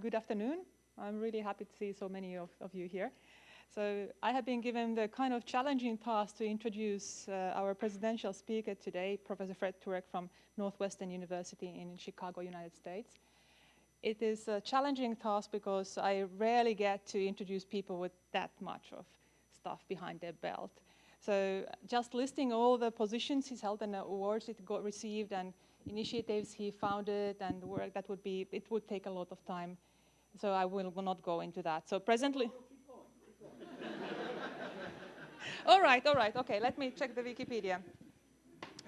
good afternoon. I'm really happy to see so many of, of you here. So I have been given the kind of challenging task to introduce uh, our presidential speaker today, Professor Fred Turek from Northwestern University in Chicago, United States. It is a challenging task because I rarely get to introduce people with that much of stuff behind their belt. So just listing all the positions he's held and the awards he got received and initiatives he founded and work that would be, it would take a lot of time. So I will, will not go into that. So presently, all right, all right, okay, let me check the Wikipedia.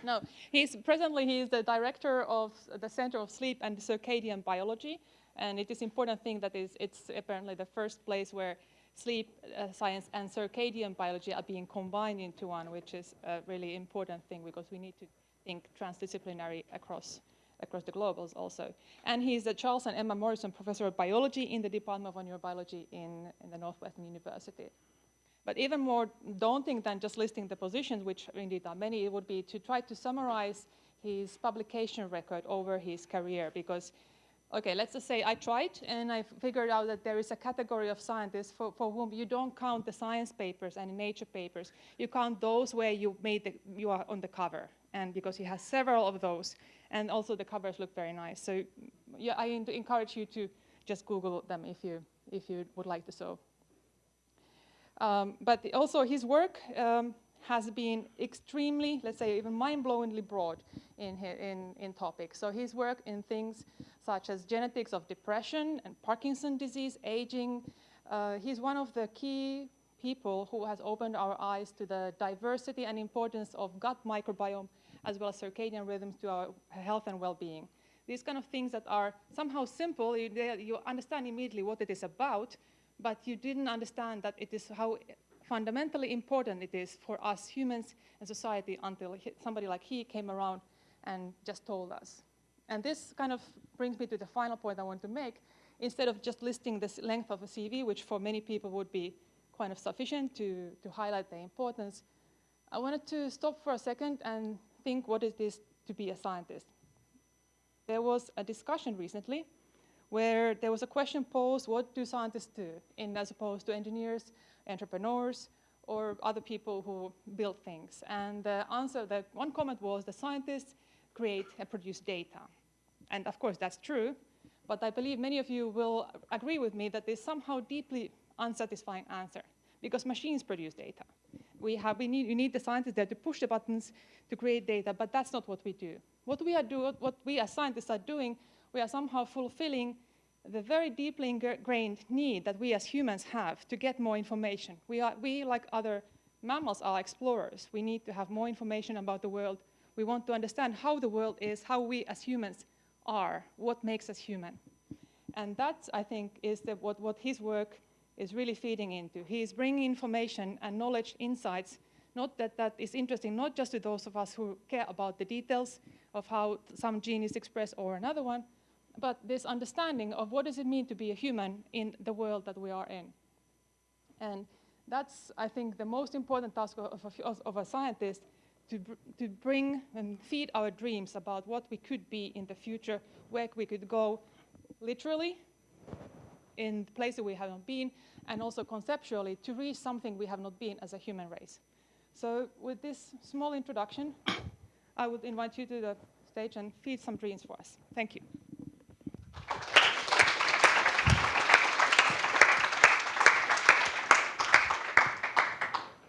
No, he's presently he is the director of the Center of Sleep and Circadian Biology, and it is important thing that is it's apparently the first place where sleep uh, science and circadian biology are being combined into one, which is a really important thing because we need to think transdisciplinary across across the globals also. And he's the Charles and Emma Morrison Professor of Biology in the Department of Neurobiology in, in the Northwestern University. But even more daunting than just listing the positions, which indeed are many, it would be to try to summarize his publication record over his career because okay, let's just say I tried and I figured out that there is a category of scientists for, for whom you don't count the science papers and nature papers. You count those where you made the, you are on the cover. And because he has several of those, and also the covers look very nice. So yeah, I encourage you to just Google them if you, if you would like to so. Um, but also his work um, has been extremely, let's say, even mind-blowingly broad in, in, in topics. So his work in things such as genetics of depression and Parkinson disease, aging. Uh, he's one of the key people who has opened our eyes to the diversity and importance of gut microbiome as well as circadian rhythms to our health and well-being. These kind of things that are somehow simple, you, you understand immediately what it is about, but you didn't understand that it is how fundamentally important it is for us humans and society until somebody like he came around and just told us. And this kind of brings me to the final point I want to make. Instead of just listing the length of a CV, which for many people would be kind of sufficient to, to highlight the importance, I wanted to stop for a second and think what it is to be a scientist. There was a discussion recently where there was a question posed, what do scientists do, in as opposed to engineers, entrepreneurs, or other people who build things. And the answer, the one comment was the scientists create and produce data. And of course that's true, but I believe many of you will agree with me that there's somehow deeply unsatisfying answer because machines produce data. We have, we need, you need the scientists there to push the buttons to create data, but that's not what we do. What we are doing, what we as scientists are doing, we are somehow fulfilling the very deeply ingrained need that we as humans have to get more information. We, are, we, like other mammals, are explorers. We need to have more information about the world. We want to understand how the world is, how we as humans are, what makes us human. And that, I think, is the, what, what his work is really feeding into. He is bringing information and knowledge, insights, not that that is interesting, not just to those of us who care about the details of how some gene is expressed or another one, but this understanding of what does it mean to be a human in the world that we are in. And that's, I think, the most important task of, of, of a scientist to, br to bring and feed our dreams about what we could be in the future, where we could go literally in places we haven't been, and also conceptually to reach something we have not been as a human race. So with this small introduction, I would invite you to the stage and feed some dreams for us. Thank you.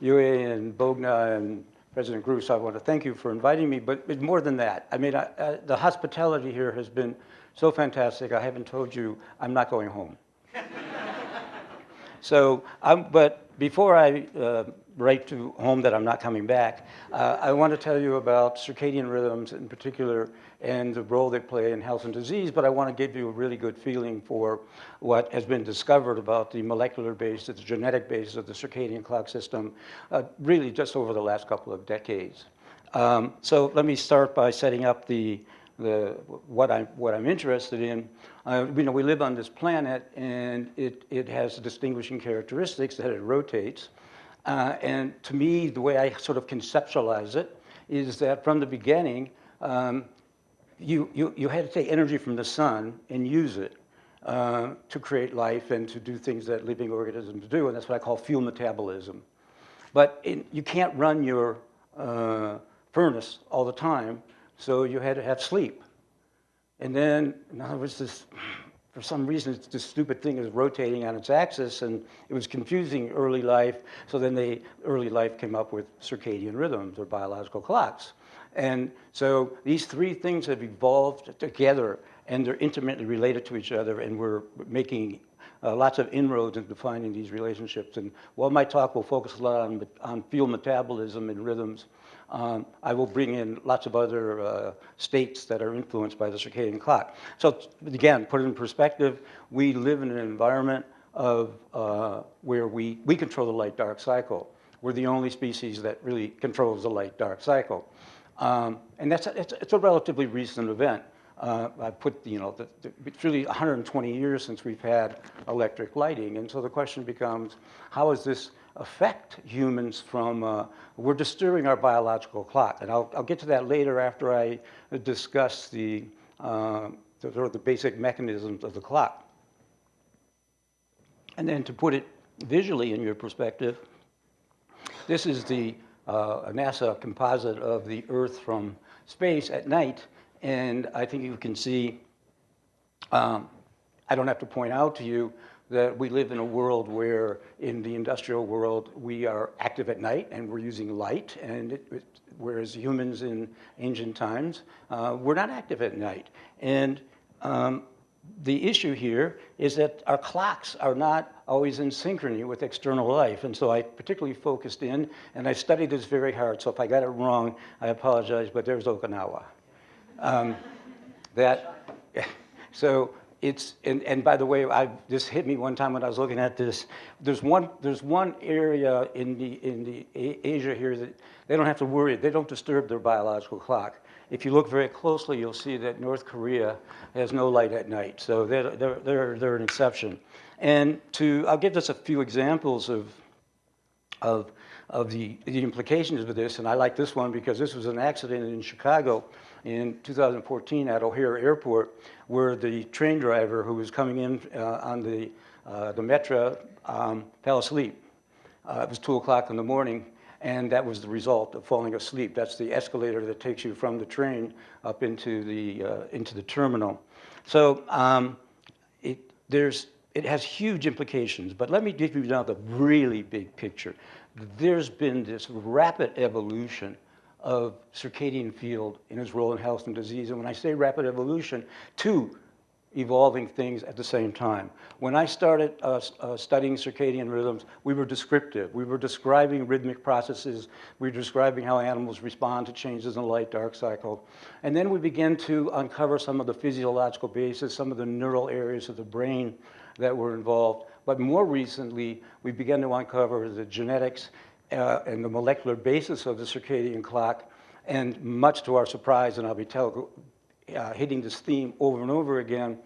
Yue and Bogna and President Gruss, I want to thank you for inviting me, but more than that, I mean, I, I, the hospitality here has been so fantastic. I haven't told you I'm not going home. so, I'm, but before I uh, write to home that I'm not coming back, uh, I want to tell you about circadian rhythms in particular and the role they play in health and disease, but I want to give you a really good feeling for what has been discovered about the molecular base, the genetic base of the circadian clock system, uh, really just over the last couple of decades. Um, so let me start by setting up the, the, what, I'm, what I'm interested in. Uh, you know, we live on this planet and it, it has distinguishing characteristics that it rotates. Uh, and to me, the way I sort of conceptualize it is that from the beginning, um, you, you, you had to take energy from the sun and use it. uh, to create life and to do things that living organisms do, and that's what I call fuel metabolism. But in, you can't run your uh, furnace all the time, so you had to have sleep. And then, in other words, this, for some reason, this stupid thing is rotating on its axis, and it was confusing early life. So then they, early life came up with circadian rhythms or biological clocks. And so these three things have evolved together, and they're intimately related to each other, and we're making uh, lots of inroads in defining these relationships. And while my talk will focus a lot on, on fuel metabolism and rhythms, um, I will bring in lots of other uh, states that are influenced by the circadian clock. So again, put it in perspective, we live in an environment of uh, where we, we control the light-dark cycle. We're the only species that really controls the light-dark cycle. Um, and that's a, it's, it's, a relatively recent event. Uh, I put, you know, the, the, it's really 120 years since we've had electric lighting. And so the question becomes, how is this affect humans from, uh, we're disturbing our biological clock. And I'll, I'll, get to that later after I discuss the, uh, the, sort of the basic mechanisms of the clock. And then to put it visually in your perspective, this is the uh, NASA composite of the Earth from space at night. And I think you can see, um, I don't have to point out to you that we live in a world where in the industrial world we are active at night and we're using light and it, it, whereas humans in ancient times uh, were not active at night and um, the issue here is that our clocks are not always in synchrony with external life. And so I particularly focused in, and I studied this very hard. So if I got it wrong, I apologize, but there's Okinawa. Um, that, so it's, and, and by the way, I, this hit me one time when I was looking at this. There's one, there's one area in the, in the Asia here that they don't have to worry, they don't disturb their biological clock. If you look very closely, you'll see that North Korea has no light at night. So they're, they're, they're, they're an exception. And to, I'll give just a few examples of, of, of the, the implications of this. And I like this one because this was an accident in Chicago in 2014 at O'Hare Airport where the train driver who was coming in uh, on the, uh, the Metra um, fell asleep. Uh, it was 2 o'clock in the morning, and that was the result of falling asleep. That's the escalator that takes you from the train up into the, uh, into the terminal. So um, it, there's, it has huge implications, but let me give you now the really big picture. There's been this rapid evolution of circadian field in its role in health and disease. And when I say rapid evolution, two evolving things at the same time. When I started uh, uh, studying circadian rhythms, we were descriptive. We were describing rhythmic processes. We were describing how animals respond to changes in the light-dark cycle. And then we began to uncover some of the physiological basis, some of the neural areas of the brain that were involved. But more recently, we began to uncover the genetics uh, and the molecular basis of the circadian clock. And much to our surprise, and I'll be tell, uh, hitting this theme over and over again,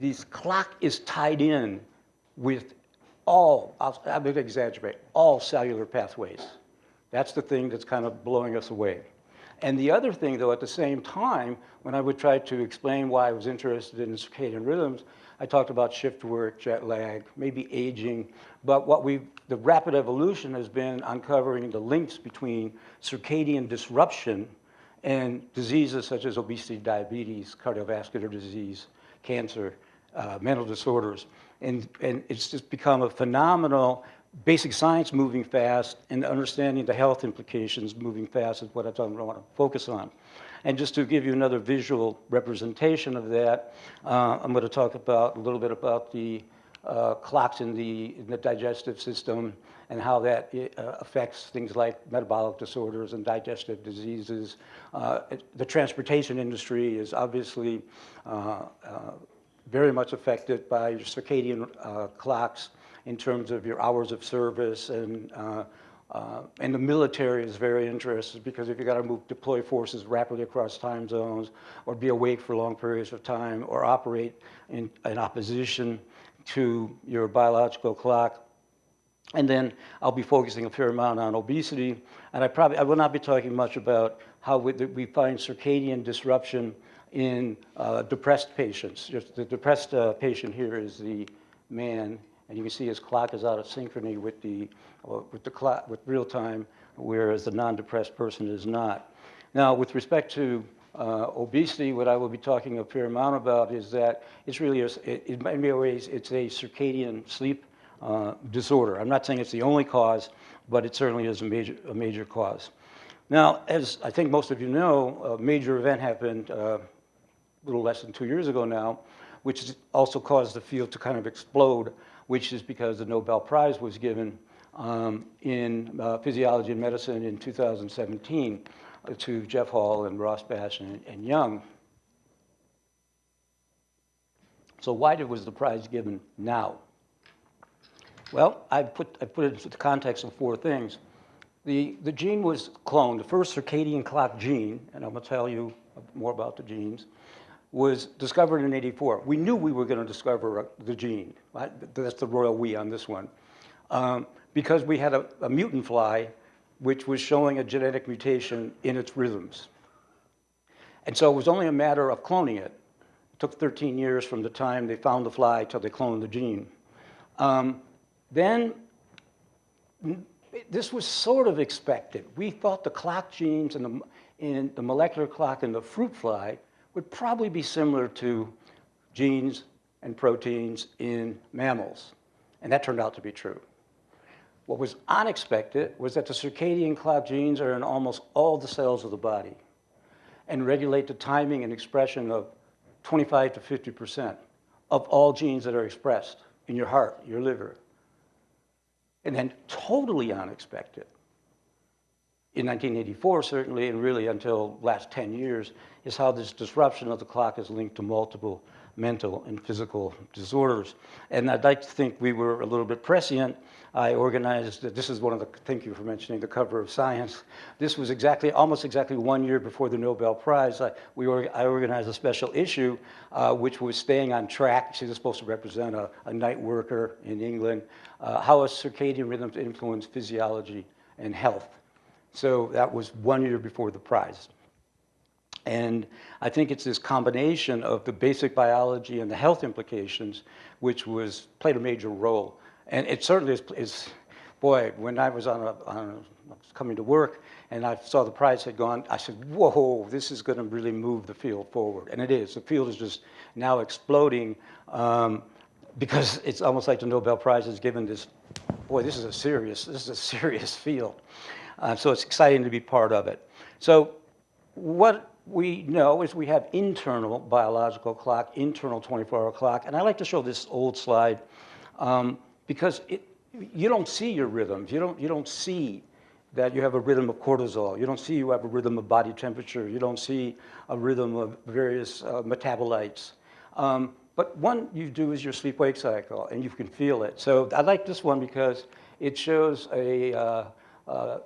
this clock is tied in with all, I'll, I'm going to exaggerate, all cellular pathways. That's the thing that's kind of blowing us away. And the other thing, though, at the same time, when I would try to explain why I was interested in circadian rhythms, I talked about shift work, jet lag, maybe aging, but what we the rapid evolution has been uncovering the links between circadian disruption and diseases such as obesity, diabetes, cardiovascular disease, cancer, uh, mental disorders. And, and it's just become a phenomenal basic science moving fast and understanding the health implications moving fast is what I want to focus on. And just to give you another visual representation of that, uh, I'm going to talk about a little bit about the uh, clocks in the, in the digestive system and how that uh, affects things like metabolic disorders and digestive diseases. Uh, the transportation industry is obviously uh, uh, very much affected by your circadian clocks in terms of your hours of service and uh, and the military is very interested because if you got to move, deploy forces rapidly across time zones, or be awake for long periods of time, or operate in, in opposition to your biological clock. And then I'll be focusing a fair amount on obesity, and I probably I will not be talking much about how we, we find circadian disruption in uh, depressed patients. Just the depressed uh, patient here is the man, and you can see his clock is out of synchrony with the, uh, with the clock, with real time, whereas the non-depressed person is not. Now, with respect to uh, obesity, what I will be talking a fair amount about is that it's really, a, it, in many ways, it's a circadian sleep uh, disorder. I'm not saying it's the only cause, but it certainly is a major, a major cause. Now, as I think most of you know, a major event happened uh, a little less than two years ago now, which also caused the field to kind of explode, which is because the Nobel Prize was given um, in uh, physiology and medicine in 2017 uh, to Jeff Hall and Rosbash and, and Young. So why did, was the prize given now? Well, I put, I put it into the context of four things. The, the gene was cloned, the first circadian clock gene, and I'm going to tell you more about the genes, was discovered in 84. We knew we were going to discover the gene. Right? That's the royal we on this one. Um, because we had a, a mutant fly which was showing a genetic mutation in its rhythms. And so it was only a matter of cloning it. It took 13 years from the time they found the fly till they cloned the gene. Um, then this was sort of expected. We thought the clock genes and the, in the molecular clock in the fruit fly would probably be similar to genes and proteins in mammals. And that turned out to be true. What was unexpected was that the circadian clock genes are in almost all the cells of the body and regulate the timing and expression of 25 to 50% of all genes that are expressed in your heart, your liver, and then totally unexpected, in 1984 certainly, and really until last 10 years, is how this disruption of the clock is linked to multiple mental and physical disorders. And I'd like to think we were a little bit prescient. I organized, this is one of the, thank you for mentioning the cover of Science. This was exactly, almost exactly one year before the Nobel Prize. I, we, I organized a special issue uh, which was staying on track. She was supposed to represent a, a night worker in England, uh, how a circadian rhythms influence physiology and health. So that was one year before the prize. And I think it's this combination of the basic biology and the health implications which was played a major role. And it certainly is, is boy, when I was on a, on a, coming to work and I saw the prize had gone, I said, whoa, this is going to really move the field forward. And it is. The field is just now exploding um, because it's almost like the Nobel Prize is given this, boy, this is a serious, this is a serious field. Uh, so it's exciting to be part of it. So what we know is we have internal biological clock, internal 24-hour clock, and I like to show this old slide um, because it, you don't see your rhythms. You don't, you don't see that you have a rhythm of cortisol. You don't see you have a rhythm of body temperature. You don't see a rhythm of various uh, metabolites. Um, but one you do is your sleep-wake cycle, and you can feel it. So I like this one because it shows a uh, uh,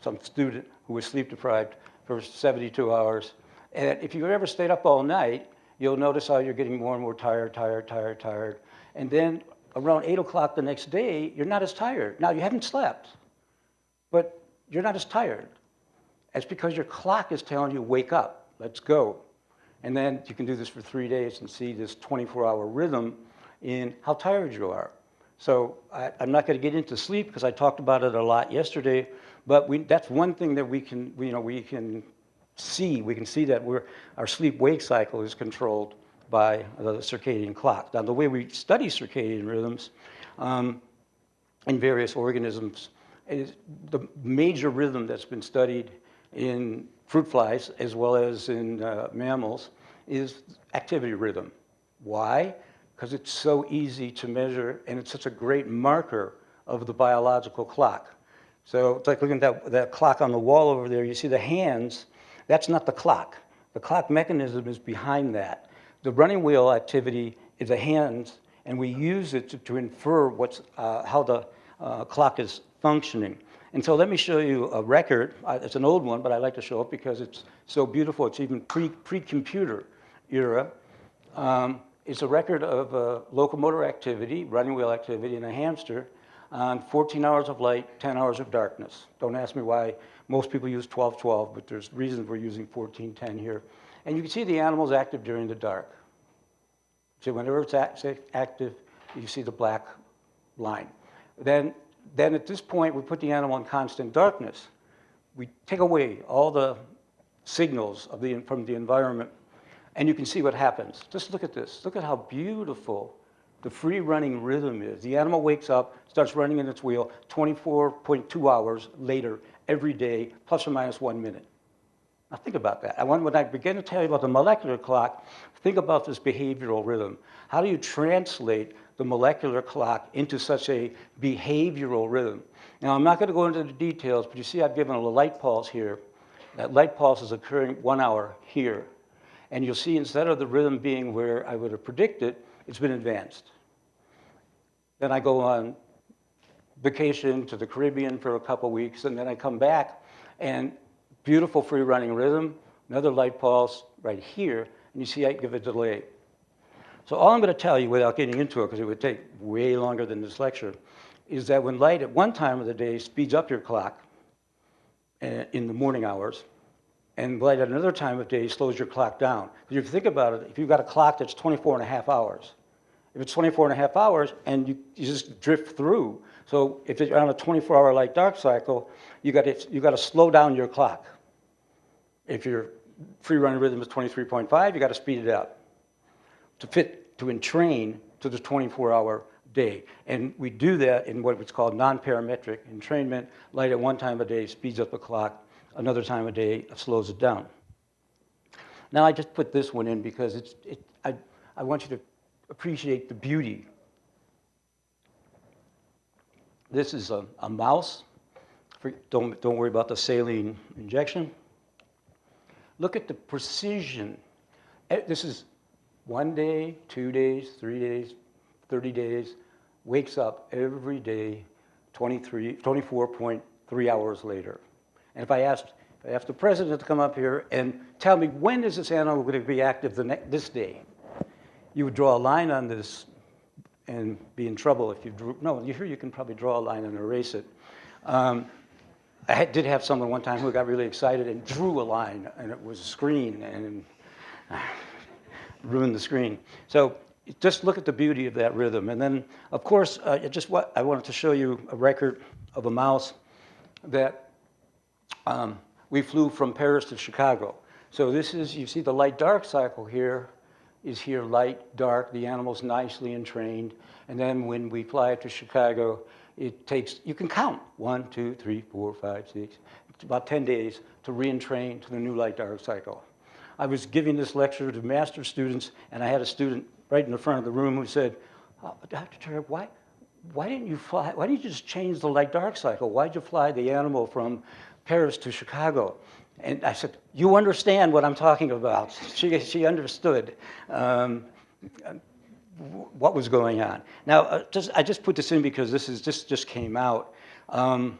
some student who was sleep deprived for 72 hours. And if you've ever stayed up all night, you'll notice how you're getting more and more tired, tired, tired, tired. And then around 8 o'clock the next day, you're not as tired. Now, you haven't slept, but you're not as tired. It's because your clock is telling you, wake up, let's go. And then you can do this for three days and see this 24-hour rhythm in how tired you are. So I, am not going to get into sleep because I talked about it a lot yesterday, but we, that's one thing that we can, you know, we can see. We can see that we're, our sleep-wake cycle is controlled by the circadian clock. Now, the way we study circadian rhythms um, in various organisms is the major rhythm that's been studied in fruit flies as well as in uh, mammals is activity rhythm. Why? Because it's so easy to measure and it's such a great marker of the biological clock. So it's like looking at that, that clock on the wall over there. You see the hands. That's not the clock. The clock mechanism is behind that. The running wheel activity is the hands, and we use it to, to infer what's, uh, how the uh, clock is functioning. And so let me show you a record. It's an old one, but I like to show it because it's so beautiful. It's even pre, pre-computer era. Um, it's a record of uh, locomotor activity, running wheel activity in a hamster on 14 hours of light, 10 hours of darkness. Don't ask me why most people use 12-12, but there's reasons we're using 14-10 here. And you can see the animal's active during the dark. So whenever it's act- active, you see the black line. Then, then at this point, we put the animal in constant darkness. We take away all the signals of the, from the environment, and you can see what happens. Just look at this. Look at how beautiful the free running rhythm is. The animal wakes up, starts running in its wheel 24.2 hours later every day, plus or minus one minute. Now think about that. I want, when I begin to tell you about the molecular clock, think about this behavioral rhythm. How do you translate the molecular clock into such a behavioral rhythm? Now I'm not going to go into the details, but you see I've given a light pulse here. That light pulse is occurring one hour here. And you'll see instead of the rhythm being where I would have predicted, it's been advanced. Then I go on vacation to the Caribbean for a couple weeks, and then I come back, and beautiful free running rhythm, another light pulse right here, and you see I give a delay. So all I'm going to tell you without getting into it, because it would take way longer than this lecture, is that when light at one time of the day speeds up your clock uh, in the morning hours, and light at another time of day slows your clock down. If you think about it, if you've got a clock that's 24 and a half hours, if it's 24 and a half hours and you, you just drift through, so if you're on a 24-hour light dark cycle, you got to you got to slow down your clock. If your free running rhythm is 23.5, you got to speed it up to fit to entrain to the 24-hour day. And we do that in what's called non-parametric entrainment. Light at one time a day speeds up the clock. Another time a day slows it down. Now I just put this one in because it's, it, I, I want you to appreciate the beauty. This is a, a mouse. Don't, don't worry about the saline injection. Look at the precision. Eh, this is one day, two days, three days, 30 days, wakes up every day 23, 24.3 hours later. And if I asked, if I asked the president to come up here and tell me when is this animal going to be active this day, you would draw a line on this and be in trouble if you drew. No, you here you can probably draw a line and erase it. Um, I did have someone one time who got really excited and drew a line, and it was a screen, and ruined the screen. So just look at the beauty of that rhythm. And then, of course, uh, just what I wanted to show you a record of a mouse that um, we flew from Paris to Chicago. So this is, you see the light dark cycle here is here light, dark, the animal's nicely entrained. And then when we fly it to Chicago, it takes, you can count, one, two, three, four, five, six, about 10 days to re-entrain to the new light dark cycle. I was giving this lecture to master students, and I had a student right in the front of the room who said, oh, Dr. Turek, why, why didn't you fly, why didn't you just change the light dark cycle? Why'd you fly the animal from Paris to Chicago? And I said, you understand what I'm talking about. She, she understood um, what was going on. Now, uh, just, I just put this in because this is, just, just came out. Um,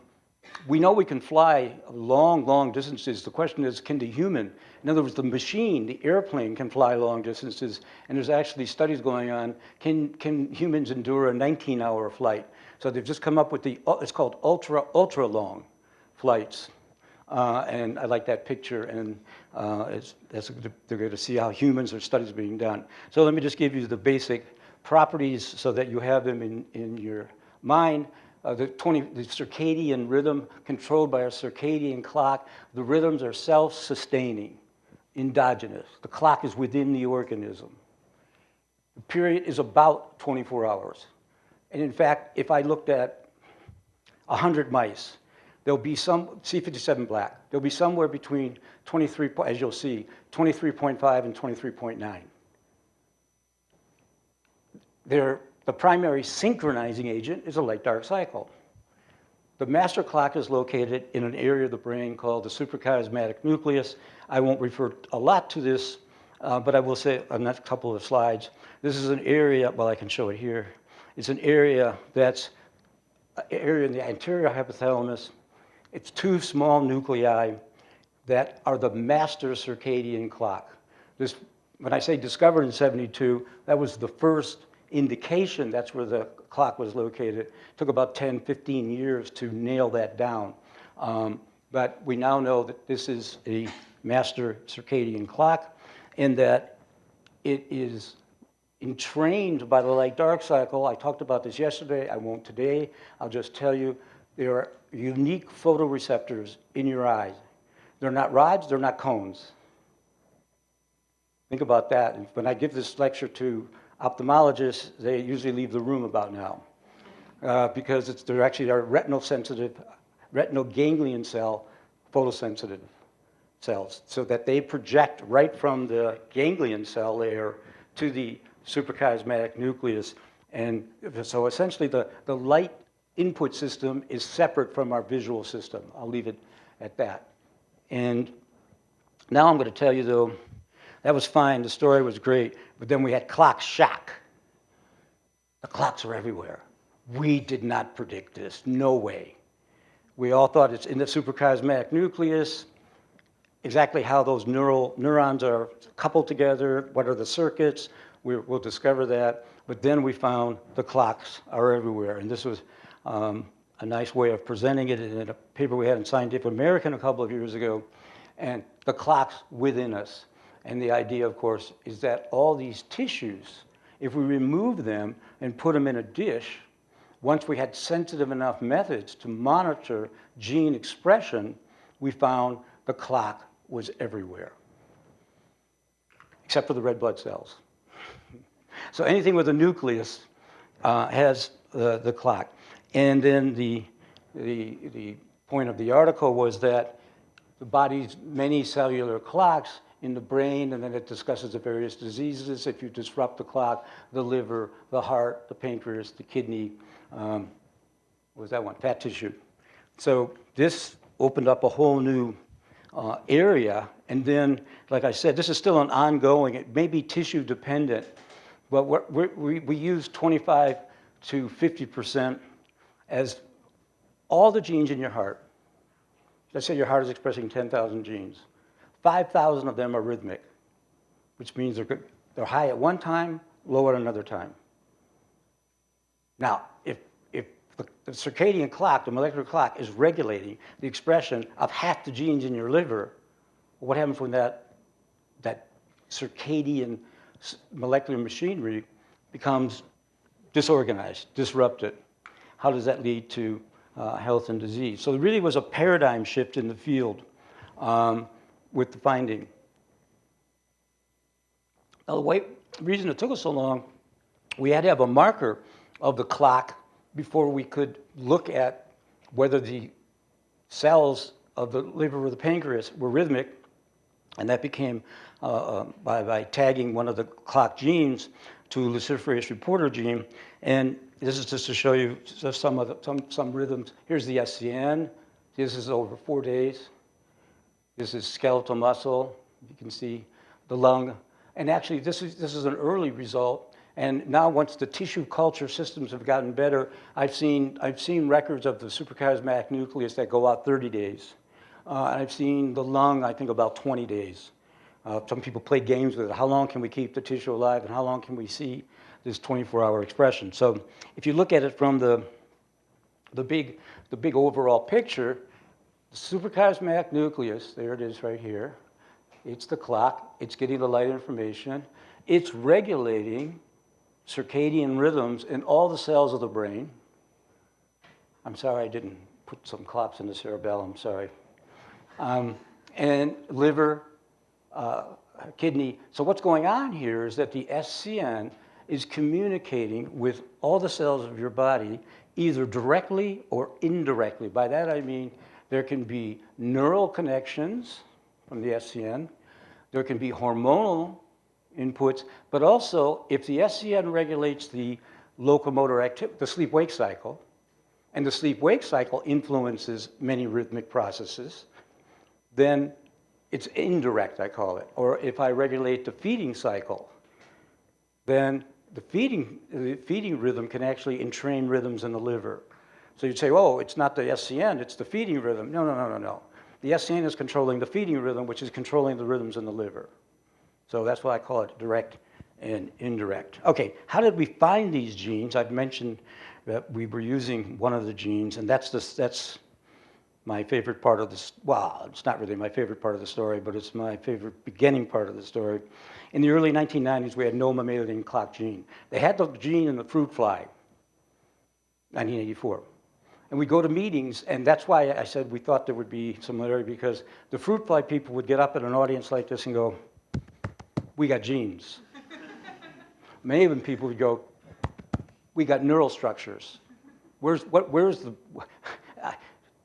we know we can fly long, long distances. The question is, can the human, in other words, the machine, the airplane can fly long distances, and there's actually studies going on, can, can humans endure a 19-hour flight? So they've just come up with the, it's called ultra, ultra long flights. Uh, and I like that picture, and uh, they're going to see how humans or studies being done. So let me just give you the basic properties so that you have them in, in your mind. Uh, the, 20, the circadian rhythm controlled by a circadian clock. The rhythms are self-sustaining, endogenous. The clock is within the organism. The period is about 24 hours. And in fact, if I looked at 100 mice, there'll be some, C57 black, there'll be somewhere between 23, as you'll see, 23.5 and 23.9. They're, the primary synchronizing agent is a light-dark cycle. The master clock is located in an area of the brain called the suprachiasmatic nucleus. I won't refer a lot to this, uh, but I will say on that couple of slides, this is an area, well, I can show it here. It's an area that's an area in the anterior hypothalamus it's two small nuclei that are the master circadian clock. This, when I say discovered in 72, that was the first indication that's where the clock was located. It took about 10, 15 years to nail that down. Um, but we now know that this is a master circadian clock. in that it is entrained by the light-dark cycle. I talked about this yesterday, I won't today. I'll just tell you, there are unique photoreceptors in your eyes. They're not rods, they're not cones. Think about that. When I give this lecture to ophthalmologists, they usually leave the room about now. Uh, because it's, they're actually are retinal sensitive, retinal ganglion cell photosensitive cells, so that they project right from the ganglion cell layer to the suprachiasmatic nucleus. And so essentially the, the light input system is separate from our visual system. I'll leave it at that. And now I'm going to tell you though, that was fine, the story was great, but then we had clock shock. The clocks are everywhere. We did not predict this, no way. We all thought it's in the suprachiasmatic nucleus, exactly how those neural neurons are coupled together, what are the circuits, we, we'll discover that. But then we found the clocks are everywhere, and this was um, a nice way of presenting it in a paper we had in Scientific American a couple of years ago, and the clocks within us. And the idea, of course, is that all these tissues, if we remove them and put them in a dish, once we had sensitive enough methods to monitor gene expression, we found the clock was everywhere, except for the red blood cells. So anything with a nucleus uh, has the, the clock. And then the, the, the point of the article was that the body's many cellular clocks in the brain, and then it discusses the various diseases. If you disrupt the clock, the liver, the heart, the pancreas, the kidney, um, what was that one? Fat tissue. So this opened up a whole new uh, area. And then, like I said, this is still an ongoing, it may be tissue dependent, but we're, we we use 25 to 50% as all the genes in your heart. Let's say your heart is expressing 10,000 genes. 5,000 of them are rhythmic, which means they're, good, they're high at one time, low at another time. Now, if, if the, the circadian clock, the molecular clock, is regulating the expression of half the genes in your liver, what happens when that, that circadian molecular machinery becomes disorganized, disrupted? How does that lead to uh, health and disease? So there really was a paradigm shift in the field um, with the finding. Now, the reason it took us so long, we had to have a marker of the clock before we could look at whether the cells of the liver or the pancreas were rhythmic, and that became uh, uh, by, by tagging one of the clock genes to luciferase reporter gene. And this is just to show you some of the, some, some rhythms. Here's the SCN. This is over four days. This is skeletal muscle. You can see the lung. And actually, this is, this is an early result. And now once the tissue culture systems have gotten better, I've seen, I've seen records of the suprachiasmatic nucleus that go out 30 days. Uh, I've seen the lung, I think, about 20 days. Uh, some people play games with it. How long can we keep the tissue alive and how long can we see this 24-hour expression? So if you look at it from the, the, big, the big overall picture, the suprachiasmatic nucleus, there it is right here. It's the clock. It's getting the light information. It's regulating circadian rhythms in all the cells of the brain. I'm sorry I didn't put some clocks in the cerebellum, sorry. Um, and liver, uh, kidney. So what's going on here is that the SCN is communicating with all the cells of your body either directly or indirectly. By that I mean there can be neural connections from the SCN, there can be hormonal inputs, but also if the SCN regulates the locomotor activity, the sleep-wake cycle, and the sleep-wake cycle influences many rhythmic processes, then it's indirect, I call it. Or if I regulate the feeding cycle, then the feeding, the feeding rhythm can actually entrain rhythms in the liver. So you'd say, oh, it's not the SCN, it's the feeding rhythm. No, no, no, no, no. The SCN is controlling the feeding rhythm, which is controlling the rhythms in the liver. So that's why I call it direct and indirect. Okay, how did we find these genes? I've mentioned that we were using one of the genes, and that's, the, that's my favorite part of this, well, it's not really my favorite part of the story, but it's my favorite beginning part of the story. In the early 1990s, we had no mammalian clock gene. They had the gene in the fruit fly, 1984. And we go to meetings, and that's why I said we thought there would be similarity, because the fruit fly people would get up at an audience like this and go, we got genes. Maven people would go, we got neural structures. Where's, what, where's the,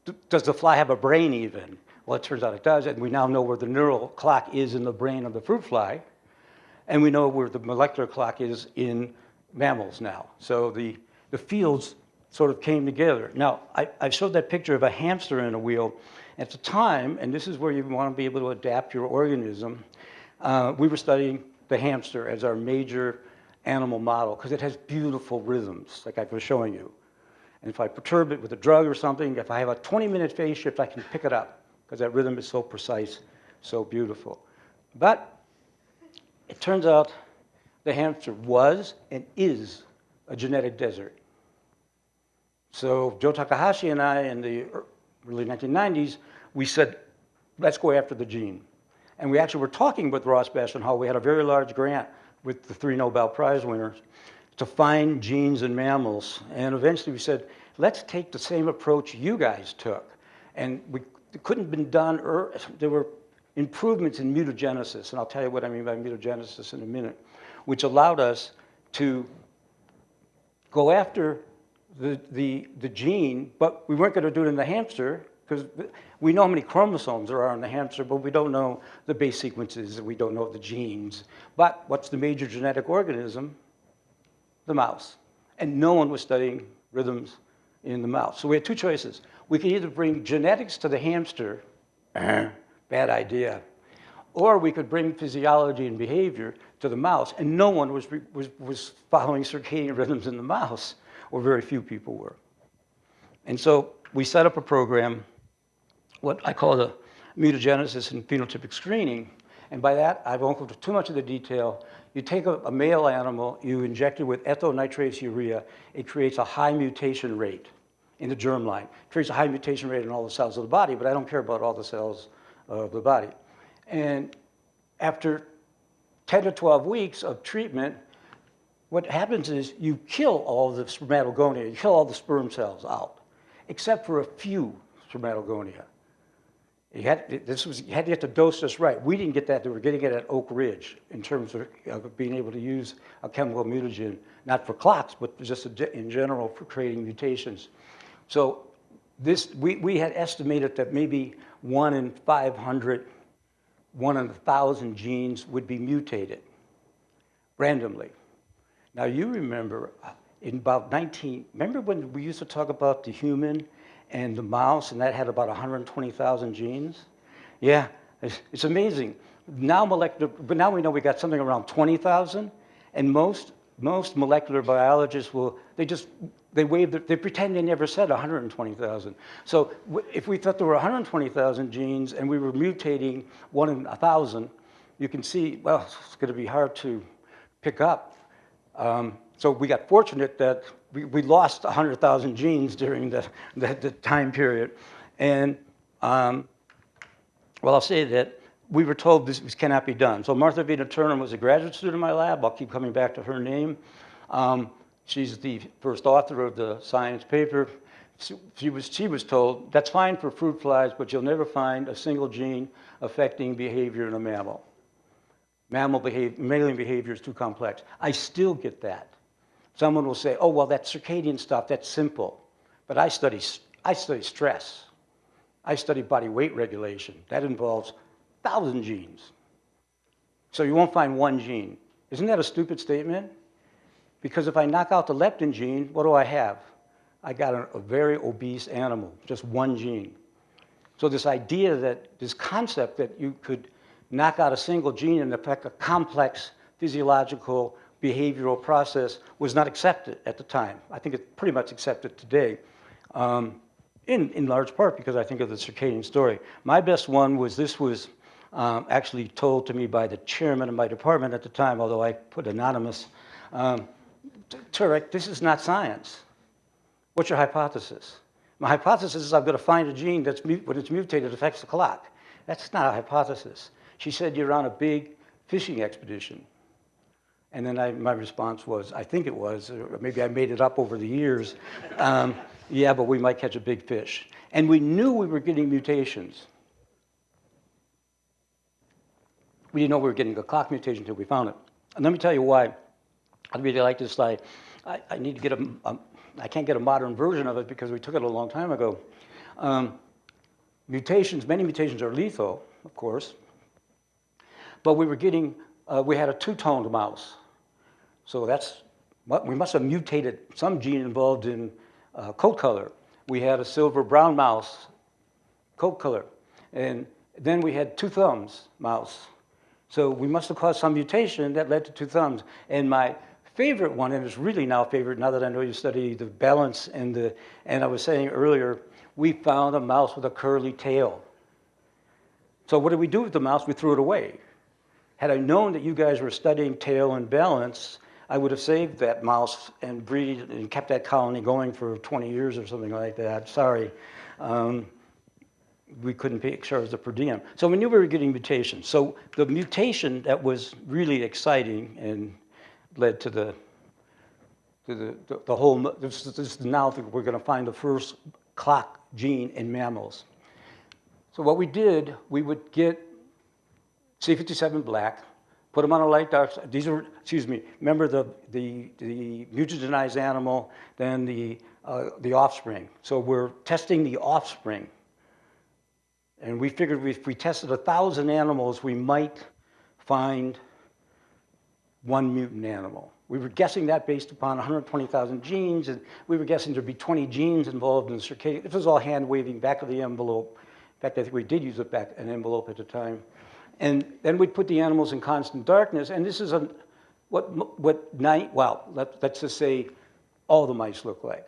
does the fly have a brain even? Well, it turns out it does, and we now know where the neural clock is in the brain of the fruit fly, and we know where the molecular clock is in mammals now. So the, the fields sort of came together. Now, I, I showed that picture of a hamster in a wheel. At the time, and this is where you want to be able to adapt your organism, uh, we were studying the hamster as our major animal model because it has beautiful rhythms, like I was showing you. And if I perturb it with a drug or something, if I have a 20-minute phase shift, I can pick it up because that rhythm is so precise, so beautiful. But it turns out the hamster was and is a genetic desert. So Joe Takahashi and I in the early 1990s, we said, let's go after the gene. And we actually were talking with Ross Hall. We had a very large grant with the three Nobel Prize winners to find genes in mammals. And eventually we said, let's take the same approach you guys took. And we, couldn't have been done, there were improvements in mutagenesis, and I'll tell you what I mean by mutagenesis in a minute, which allowed us to go after the, the, the gene, but we weren't going to do it in the hamster because we know how many chromosomes there are in the hamster, but we don't know the base sequences, we don't know the genes. But what's the major genetic organism? The mouse. And no one was studying rhythms in the mouse. So we had two choices. We could either bring genetics to the hamster, bad idea, or we could bring physiology and behavior to the mouse, and no one was, was, was following circadian rhythms in the mouse or very few people were. And so we set up a program, what I call the mutagenesis and phenotypic screening. And by that, I won't go into too much of the detail. You take a, a male animal, you inject it with ethylnitrosourea, it creates a high mutation rate in the germline. It creates a high mutation rate in all the cells of the body, but I don't care about all the cells of the body. And after 10 to 12 weeks of treatment, what happens is you kill all the spermatogonia, you kill all the sperm cells out, except for a few spermatogonia. You had, this was, you had to get the dose just right. We didn't get that, they were getting it at Oak Ridge in terms of, of being able to use a chemical mutagen, not for clocks, but just in general for creating mutations. So this, we, we had estimated that maybe one in 500, one in a 1,000 genes would be mutated randomly. Now you remember uh, in about 19, remember when we used to talk about the human and the mouse and that had about 120,000 genes? Yeah, it's, it's, amazing. Now molecular, but now we know we got something around 20,000 and most, most molecular biologists will, they just, they wave, the, they pretend they never said 120,000. So if we thought there were 120,000 genes and we were mutating one in a thousand, you can see, well, it's gonna be hard to pick up um, so we got fortunate that we, we lost 100,000 genes during the, the, the, time period. And um, well, I'll say that we were told this, this cannot be done. So Martha Vitaterna was a graduate student in my lab. I'll keep coming back to her name. Um, she's the first author of the science paper. She was, she was told, that's fine for fruit flies, but you'll never find a single gene affecting behavior in a mammal mammal behavior, mammalian behavior is too complex. I still get that. Someone will say, oh, well, that circadian stuff, that's simple. But I study, I study stress. I study body weight regulation. That involves thousand genes. So you won't find one gene. Isn't that a stupid statement? Because if I knock out the leptin gene, what do I have? I got a, a very obese animal, just one gene. So this idea that, this concept that you could knock out a single gene and affect a complex physiological behavioral process was not accepted at the time. I think it's pretty much accepted today, um, in, in large part because I think of the circadian story. My best one was this was um, actually told to me by the chairman of my department at the time, although I put anonymous. Um, Turek, this is not science. What's your hypothesis? My hypothesis is I'm going to find a gene that's, when it's mutated, affects the clock. That's not a hypothesis. She said, you're on a big fishing expedition. And then I, my response was, I think it was, or maybe I made it up over the years. Um, yeah, but we might catch a big fish. And we knew we were getting mutations. We didn't know we were getting a clock mutation until we found it. And let me tell you why I really like this slide. I, I need to get a, a, I can't get a modern version of it because we took it a long time ago. Um, mutations, many mutations are lethal, of course, but we were getting, uh, we had a two-toned mouse. So that's, what- we must have mutated some gene involved in uh, coat color. We had a silver brown mouse, coat color. And then we had two thumbs mouse. So we must have caused some mutation that led to two thumbs. And my favorite one, and it's really now favorite now that I know you study the balance and the, and I was saying earlier, we found a mouse with a curly tail. So what did we do with the mouse? We threw it away. Had I known that you guys were studying tail and balance, I would have saved that mouse and breed and kept that colony going for 20 years or something like that. Sorry. Um, we couldn't pay charge the per diem. So we knew we were getting mutations. So the mutation that was really exciting and led to the to the, the, the whole, this, this is now that we're going to find the first clock gene in mammals. So what we did, we would get C57 black, put them on a light dark, these are, excuse me, remember the, the, the mutagenized animal, then the, uh, the offspring. So we're testing the offspring. And we figured if we tested a thousand animals, we might find one mutant animal. We were guessing that based upon 120,000 genes, and we were guessing there'd be 20 genes involved in the circadian. This was all hand waving back of the envelope. In fact, I think we did use a back an envelope at the time. And then we'd put the animals in constant darkness, and this is a, what, what night, well, let, let's just say all the mice look like.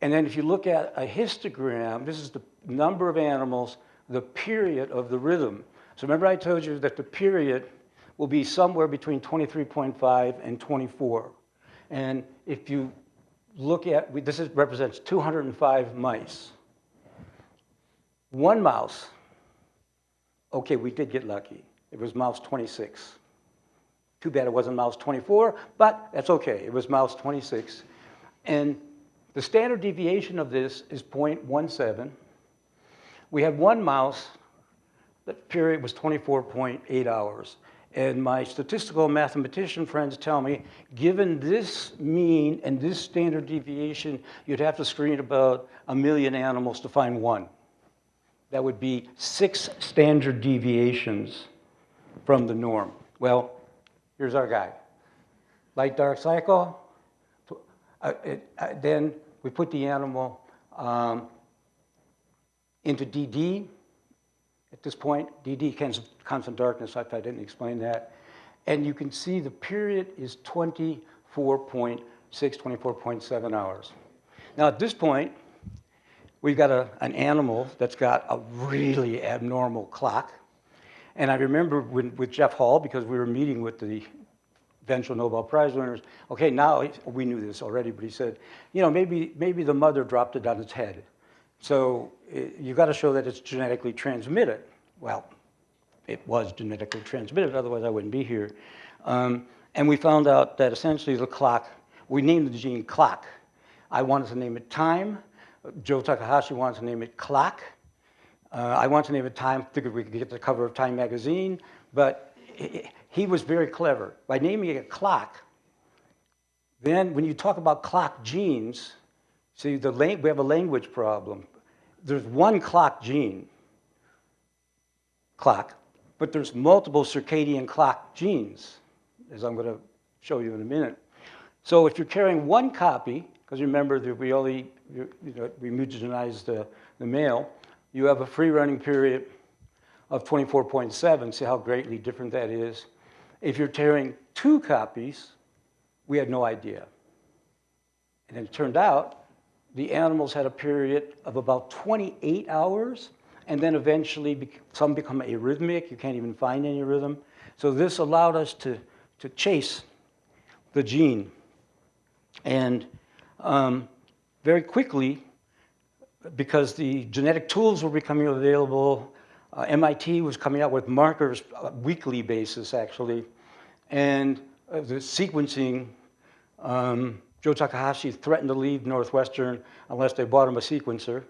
And then if you look at a histogram, this is the number of animals, the period of the rhythm. So remember I told you that the period will be somewhere between 23.5 and 24. And if you look at, this is, represents 205 mice. One mouse, okay, we did get lucky. It was mouse 26. Too bad it wasn't mouse 24, but that's okay. It was mouse 26. And the standard deviation of this is 0.17. We had one mouse, that period was 24.8 hours. And my statistical mathematician friends tell me, given this mean and this standard deviation, you'd have to screen about a million animals to find one. That would be six standard deviations from the norm. Well, here's our guy. Light dark cycle. Uh, uh, then we put the animal um, into DD. At this point, DD constant darkness, I didn't explain that. And you can see the period is 24.6, 24.7 hours. Now at this point, we've got a, an animal that's got a really abnormal clock. And I remember when, with Jeff Hall, because we were meeting with the eventual Nobel Prize winners, okay, now, we knew this already, but he said, you know, maybe, maybe the mother dropped it on its head. So you've got to show that it's genetically transmitted. Well, it was genetically transmitted, otherwise I wouldn't be here. Um, and we found out that essentially the clock, we named the gene clock. I wanted to name it time. Joe Takahashi wanted to name it clock. Uh, I wanted to name it time, figured we could get the cover of Time magazine, but he, he was very clever. By naming it clock, then when you talk about clock genes, see, the we have a language problem. There's one clock gene, clock, but there's multiple circadian clock genes, as I'm going to show you in a minute. So if you're carrying one copy, because remember that we only, you know, we mutagenized the, the male, you have a free running period of 24.7. See how greatly different that is. If you're carrying two copies, we had no idea. And it turned out the animals had a period of about 28 hours, and then eventually some become arrhythmic. You can't even find any rhythm. So this allowed us to, to chase the gene. And um, very quickly, because the genetic tools were becoming available, uh, MIT was coming out with markers, uh, weekly basis actually, and uh, the sequencing, um, Joe Takahashi threatened to leave Northwestern unless they bought him a sequencer.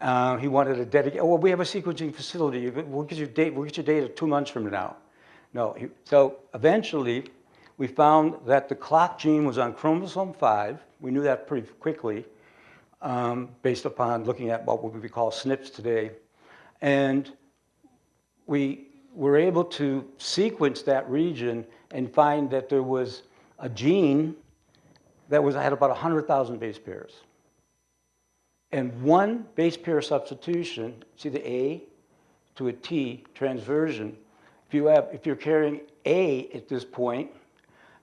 Uh, he wanted a dedicated, oh, well, we have a sequencing facility. We'll get your we'll get your data two months from now. No, he, so eventually we found that the clock gene was on chromosome five. We knew that pretty quickly um, based upon looking at what we call SNPs today. And we were able to sequence that region and find that there was a gene that was, I had about 100,000 base pairs. And one base pair substitution, see the A to a T transversion, if, you have, if you're carrying A at this point,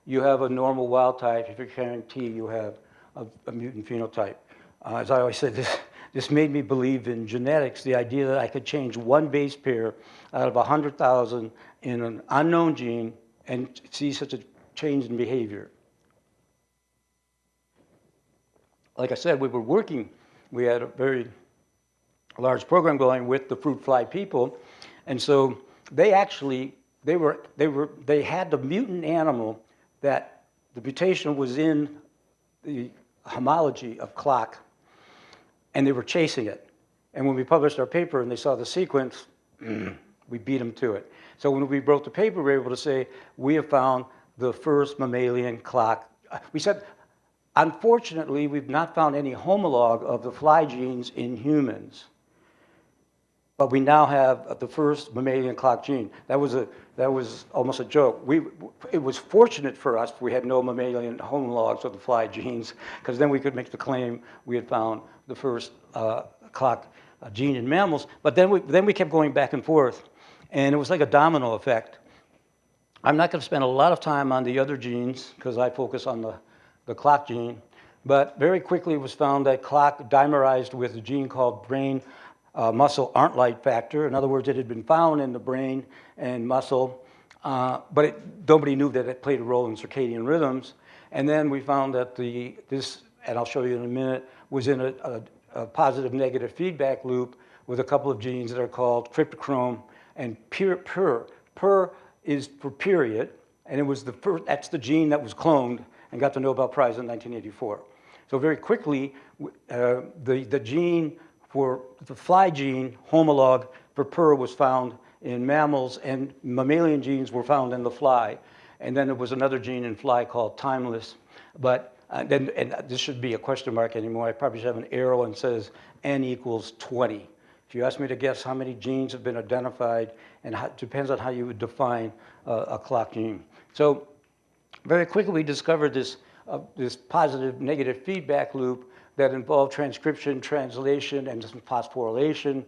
you have a normal wild type. If you're carrying T, you have a, a mutant phenotype. Uh, as I always said, this, this made me believe in genetics, the idea that I could change one base pair out of 100,000 in an unknown gene and see such a change in behavior. Like I said, we were working, we had a very large program going with the fruit fly people, and so they actually, they were, they were, they had the mutant animal that the mutation was in the homology of clock and they were chasing it. And when we published our paper and they saw the sequence, we beat them to it. So when we wrote the paper, we were able to say, we have found the first mammalian clock. We said, unfortunately, we've not found any homolog of the fly genes in humans. But we now have the first mammalian clock gene. That was, a, that was almost a joke. We, it was fortunate for us we had no mammalian homologues of the fly genes, because then we could make the claim we had found the first uh, clock uh, gene in mammals. But then we, then we kept going back and forth, and it was like a domino effect. I'm not going to spend a lot of time on the other genes, because I focus on the, the clock gene. But very quickly it was found that clock dimerized with a gene called brain uh, muscle ARNT factor. In other words, it had been found in the brain and muscle, uh, but it, nobody knew that it played a role in circadian rhythms. And then we found that the, this, and I'll show you in a minute, was in a, a, a positive negative feedback loop with a couple of genes that are called cryptochrome and. PER, PER is for period, and it was the first, that's the gene that was cloned and got the Nobel Prize in 1984. So very quickly, uh, the, the gene for the fly gene homologue for PER was found in mammals and mammalian genes were found in the fly. And then there was another gene in fly called timeless. But uh, then, and this should be a question mark anymore. I probably should have an arrow and says n equals 20. If you ask me to guess how many genes have been identified, and how, it depends on how you would define uh, a clock gene. So very quickly we discovered this, uh, this positive negative feedback loop that involved transcription, translation, and some phosphorylation.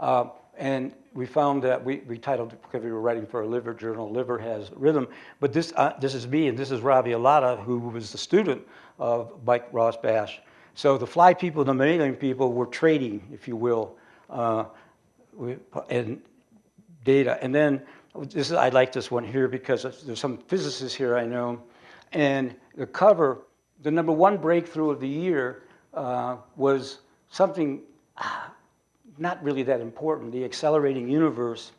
Uh, and we found that we, we titled because we were writing for a liver journal, Liver Has Rhythm. But this, uh, this is me, and this is Ravi Allada, who was the student of Mike Rosbash. So the fly people, and the mammalian people were trading, if you will, uh, and data. And then this is, I like this one here because there's some physicists here I know. And the cover, the number one breakthrough of the year uh, was something uh, not really that important, the accelerating universe.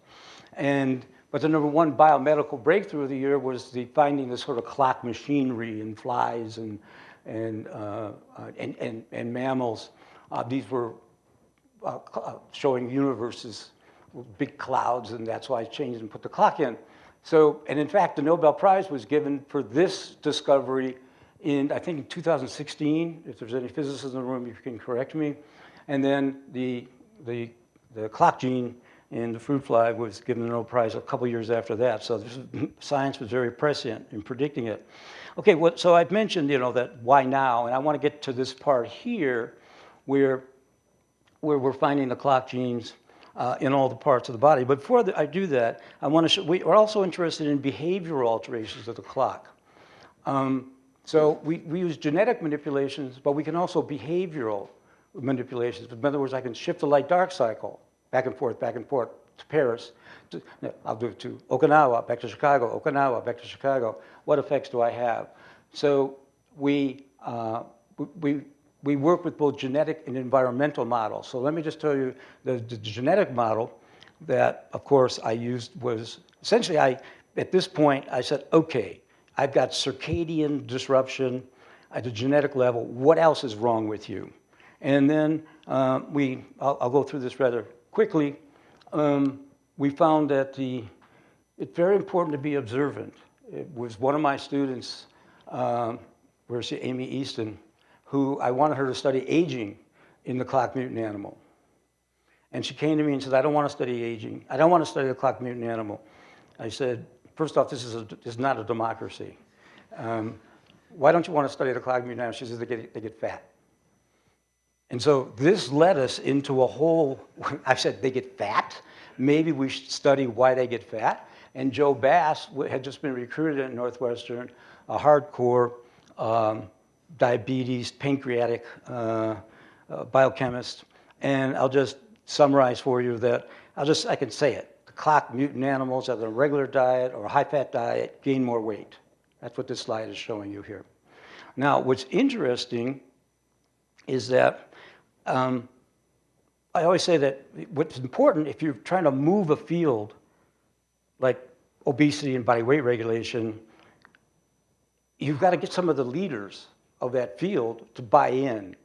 And, but the number one biomedical breakthrough of the year was the finding the sort of clock machinery in flies and, and, uh, uh and, and, and, mammals. Uh, these were uh, showing universes big clouds, and that's why I changed and put the clock in. So, and in fact, the Nobel Prize was given for this discovery in, I think, in 2016, if there's any physicists in the room, you can correct me. And then the, the, the clock gene in the fruit fly was given the Nobel Prize a couple years after that. So this, science was very prescient in predicting it. Okay, well, so I've mentioned, you know, that why now? And I want to get to this part here where, where we're finding the clock genes in all the parts of the body. But before I do that, I want to show, we are also interested in behavioral alterations of the clock. Um, so we, we use genetic manipulations, but we can also behavioral manipulations. In other words, I can shift the light-dark cycle back and forth, back and forth to Paris. To, I'll do it to Okinawa, back to Chicago, Okinawa, back to Chicago. What effects do I have? So we, uh, we we work with both genetic and environmental models. So let me just tell you, the, the genetic model that, of course, I used was, essentially, I, at this point, I said, okay, I've got circadian disruption at the genetic level. What else is wrong with you? And then uh, we, I'll, I'll, go through this rather quickly. Um, we found that the, it's very important to be observant. It was one of my students, um, where's Amy Easton, who I wanted her to study aging in the clock mutant animal. And she came to me and said, I don't want to study aging. I don't want to study the clock mutant animal. I said, first off, this is, a, this is not a democracy. Um, why don't you want to study the clock mutant animal? She says, they get, they get fat. And so this led us into a whole, I said, they get fat? Maybe we should study why they get fat. And Joe Bass had just been recruited at Northwestern, a hardcore um, diabetes, pancreatic uh, uh, biochemist. And I'll just summarize for you that, I'll just, I can say it. The clock mutant animals on a regular diet or a high-fat diet gain more weight. That's what this slide is showing you here. Now, what's interesting is that um, I always say that what's important if you're trying to move a field like obesity and body weight regulation, you've got to get some of the leaders of that field to buy in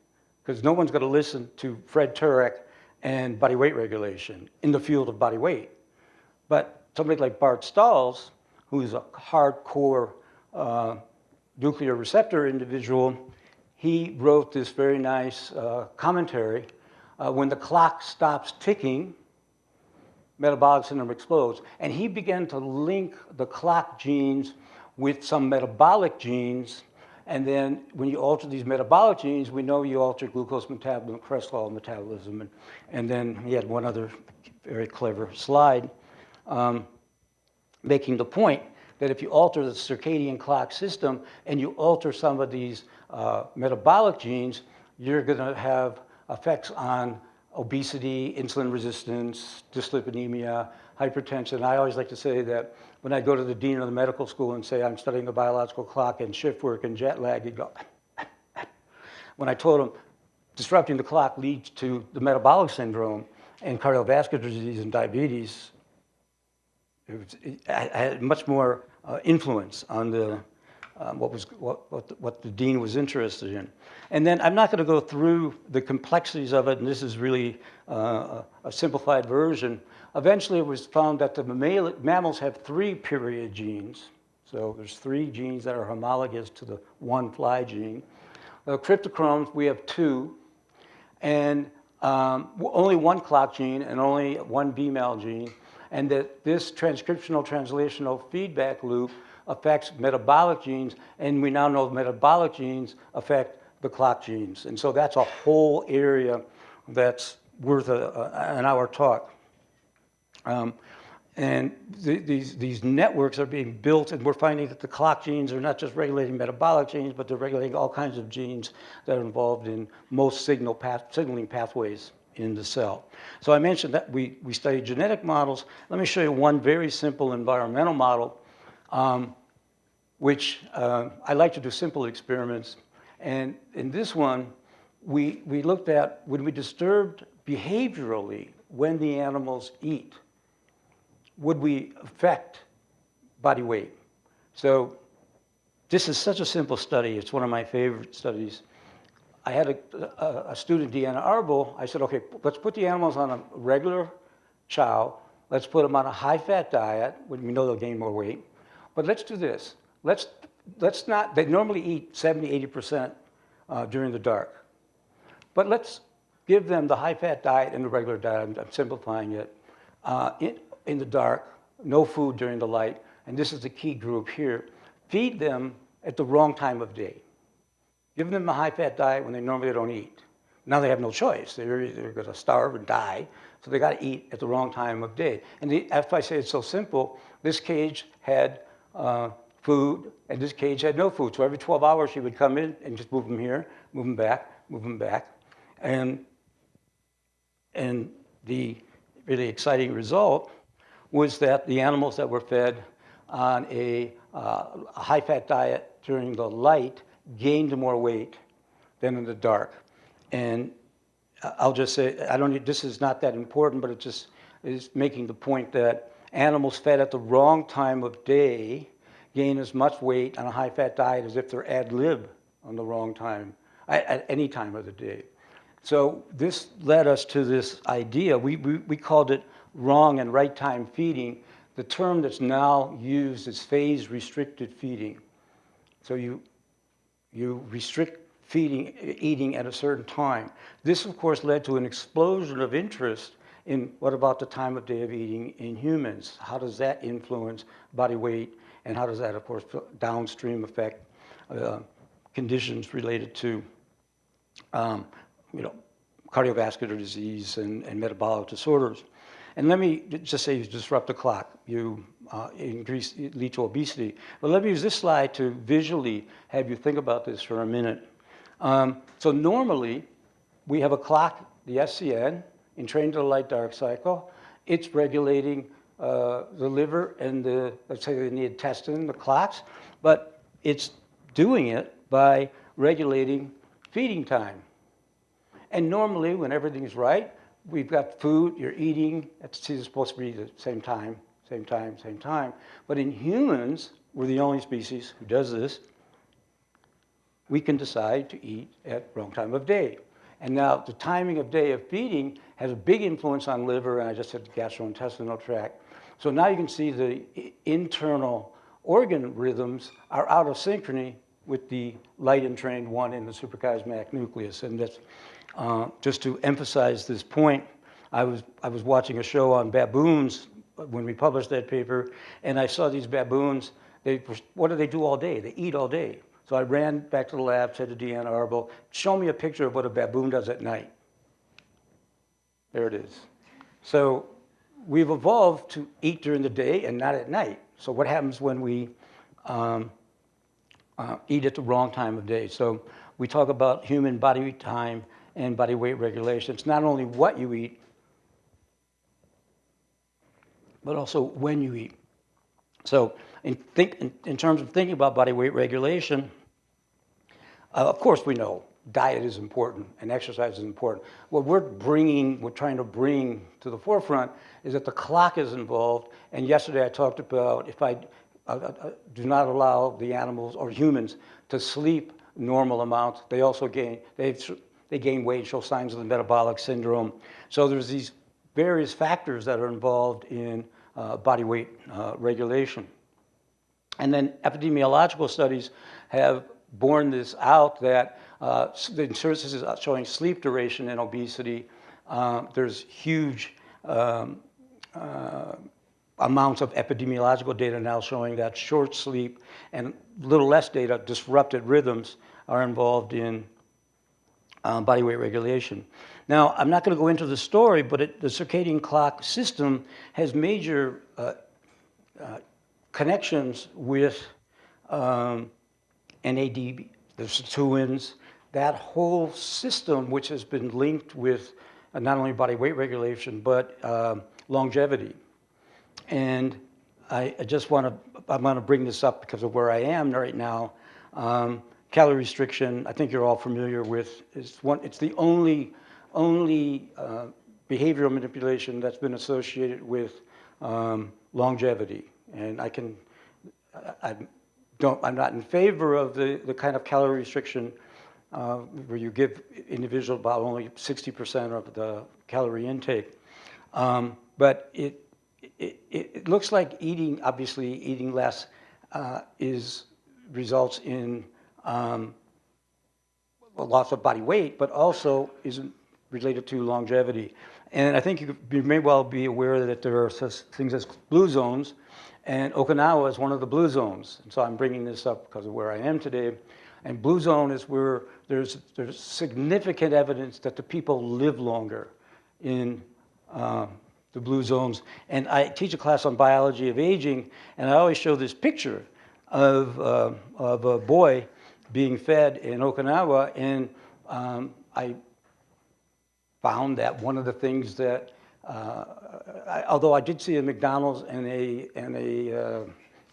because no one's going to listen to Fred Turek and body weight regulation in the field of body weight. But somebody like Bart Staels, who's a hardcore uh, nuclear receptor individual, he wrote this very nice uh, commentary. Uh, when the clock stops ticking, metabolic syndrome explodes. And he began to link the clock genes with some metabolic genes and then when you alter these metabolic genes, we know you alter glucose metabolism, cholesterol metabolism. And, and then he had one other very clever slide um, making the point that if you alter the circadian clock system and you alter some of these uh, metabolic genes, you're going to have effects on obesity, insulin resistance, dyslipidemia, hypertension. I always like to say that when I go to the dean of the medical school and say I'm studying the biological clock and shift work and jet lag, he'd go, when I told him disrupting the clock leads to the metabolic syndrome and cardiovascular disease and diabetes, it, was, it had much more uh, influence on the, um, what, was, what, what the, what, the, dean was interested in. And then I'm not going to go through the complexities of it, and this is really uh, a simplified version, Eventually, it was found that the mammals have three period genes. So there's three genes that are homologous to the one fly gene. The cryptochromes, we have two. And um, only one clock gene and only one BMAL gene. And that this transcriptional translational feedback loop affects metabolic genes. And we now know metabolic genes affect the clock genes. And so that's a whole area that's worth a, a, an hour talk. Um, and th these, these networks are being built, and we're finding that the clock genes are not just regulating metabolic genes, but they're regulating all kinds of genes that are involved in most signal path, signaling pathways in the cell. So I mentioned that we, we study genetic models. Let me show you one very simple environmental model, um, which uh, I like to do simple experiments. And in this one, we, we looked at when we disturbed behaviorally when the animals eat would we affect body weight? So this is such a simple study. It's one of my favorite studies. I had a, a, a student, Deanna Arble. I said, okay, let's put the animals on a regular chow. Let's put them on a high-fat diet, when we know they'll gain more weight. But let's do this. Let's, let's not, they normally eat 70, 80% uh, during the dark. But let's give them the high-fat diet and the regular diet. I'm, I'm simplifying it. Uh, in, in the dark, no food during the light, and this is the key group here. Feed them at the wrong time of day. Give them a high-fat diet when they normally don't eat. Now they have no choice. They're, they're going to starve and die, so they got to eat at the wrong time of day. And the, if I say it's so simple, this cage had uh, food, and this cage had no food. So every 12 hours, she would come in and just move them here, move them back, move them back. And, and the really exciting result was that the animals that were fed on a, uh, a high-fat diet during the light gained more weight than in the dark. and I- I'll just say, I don't, this is not that important, but it just is making the point that animals fed at the wrong time of day gain as much weight on a high-fat diet as if they're ad lib on the wrong time, at, any time of the day. So this led us to this idea. We, we, we called it wrong and right time feeding. The term that's now used is phase restricted feeding. So you, you restrict feeding, eating at a certain time. This, of course, led to an explosion of interest in what about the time of day of eating in humans? How does that influence body weight? And how does that, of course, downstream affect uh, conditions related to, um, you know, cardiovascular disease and, and metabolic disorders? And let me just say you disrupt the clock, you uh, increase, lead to obesity. But let me use this slide to visually have you think about this for a minute. Um, so normally, we have a clock, the SCN, entrained to the light dark cycle. It's regulating uh, the liver and the, let's say the intestine, the clocks, but it's doing it by regulating feeding time. And normally, when everything's right, we've got food, you're eating, it's supposed to be the same time, same time, same time. But in humans, we're the only species who does this. We can decide to eat at wrong time of day. And now the timing of day of feeding has a big influence on liver, and I just said the gastrointestinal tract. So now you can see the internal organ rhythms are out of synchrony with the light entrained one in the suprachiasmatic nucleus. And that's uh, just to emphasize this point. I was, I was watching a show on baboons when we published that paper, and I saw these baboons. They, what do they do all day? They eat all day. So I ran back to the lab, said to Deanna Arble, show me a picture of what a baboon does at night. There it is. So we've evolved to eat during the day and not at night. So what happens when we um, uh, eat at the wrong time of day? So we talk about human body time and body weight regulation. It's not only what you eat, but also when you eat. So in, think, in, in terms of thinking about body weight regulation, uh, of course we know diet is important and exercise is important. What we're bringing, we're trying to bring to the forefront is that the clock is involved. And yesterday I talked about if I uh, uh, do not allow the animals or humans to sleep normal amounts, they also gain, they they gain weight, show signs of the metabolic syndrome. So there's these various factors that are involved in uh, body weight uh, regulation. And then epidemiological studies have borne this out that uh, the sources is showing sleep duration and obesity. Uh, there's huge um, uh, amounts of epidemiological data now showing that short sleep and little less data, disrupted rhythms, are involved in um, body weight regulation. Now, I'm not going to go into the story, but it, the circadian clock system has major uh, uh, connections with um, NAD, the sirtuins, that whole system which has been linked with uh, not only body weight regulation, but um, longevity. And I, I just want to, I'm going to bring this up because of where I am right now. Um, calorie restriction, I think you're all familiar with, is one, it's the only, only uh, behavioral manipulation that's been associated with um, longevity. And I can, I, I don't, I'm not in favor of the, the kind of calorie restriction uh, where you give individuals about only 60% of the calorie intake. Um, but it, it, it, looks like eating, obviously eating less uh, is, results in um, loss of body weight, but also isn't related to longevity. And I think you, may well be aware that there are such things as blue zones, and Okinawa is one of the blue zones. And so I'm bringing this up because of where I am today. And blue zone is where there's, there's significant evidence that the people live longer in uh, the blue zones. And I teach a class on biology of aging, and I always show this picture of, uh, of a boy being fed in Okinawa, and um, I found that one of the things that, uh, I, although I did see a McDonald's and a, and a uh,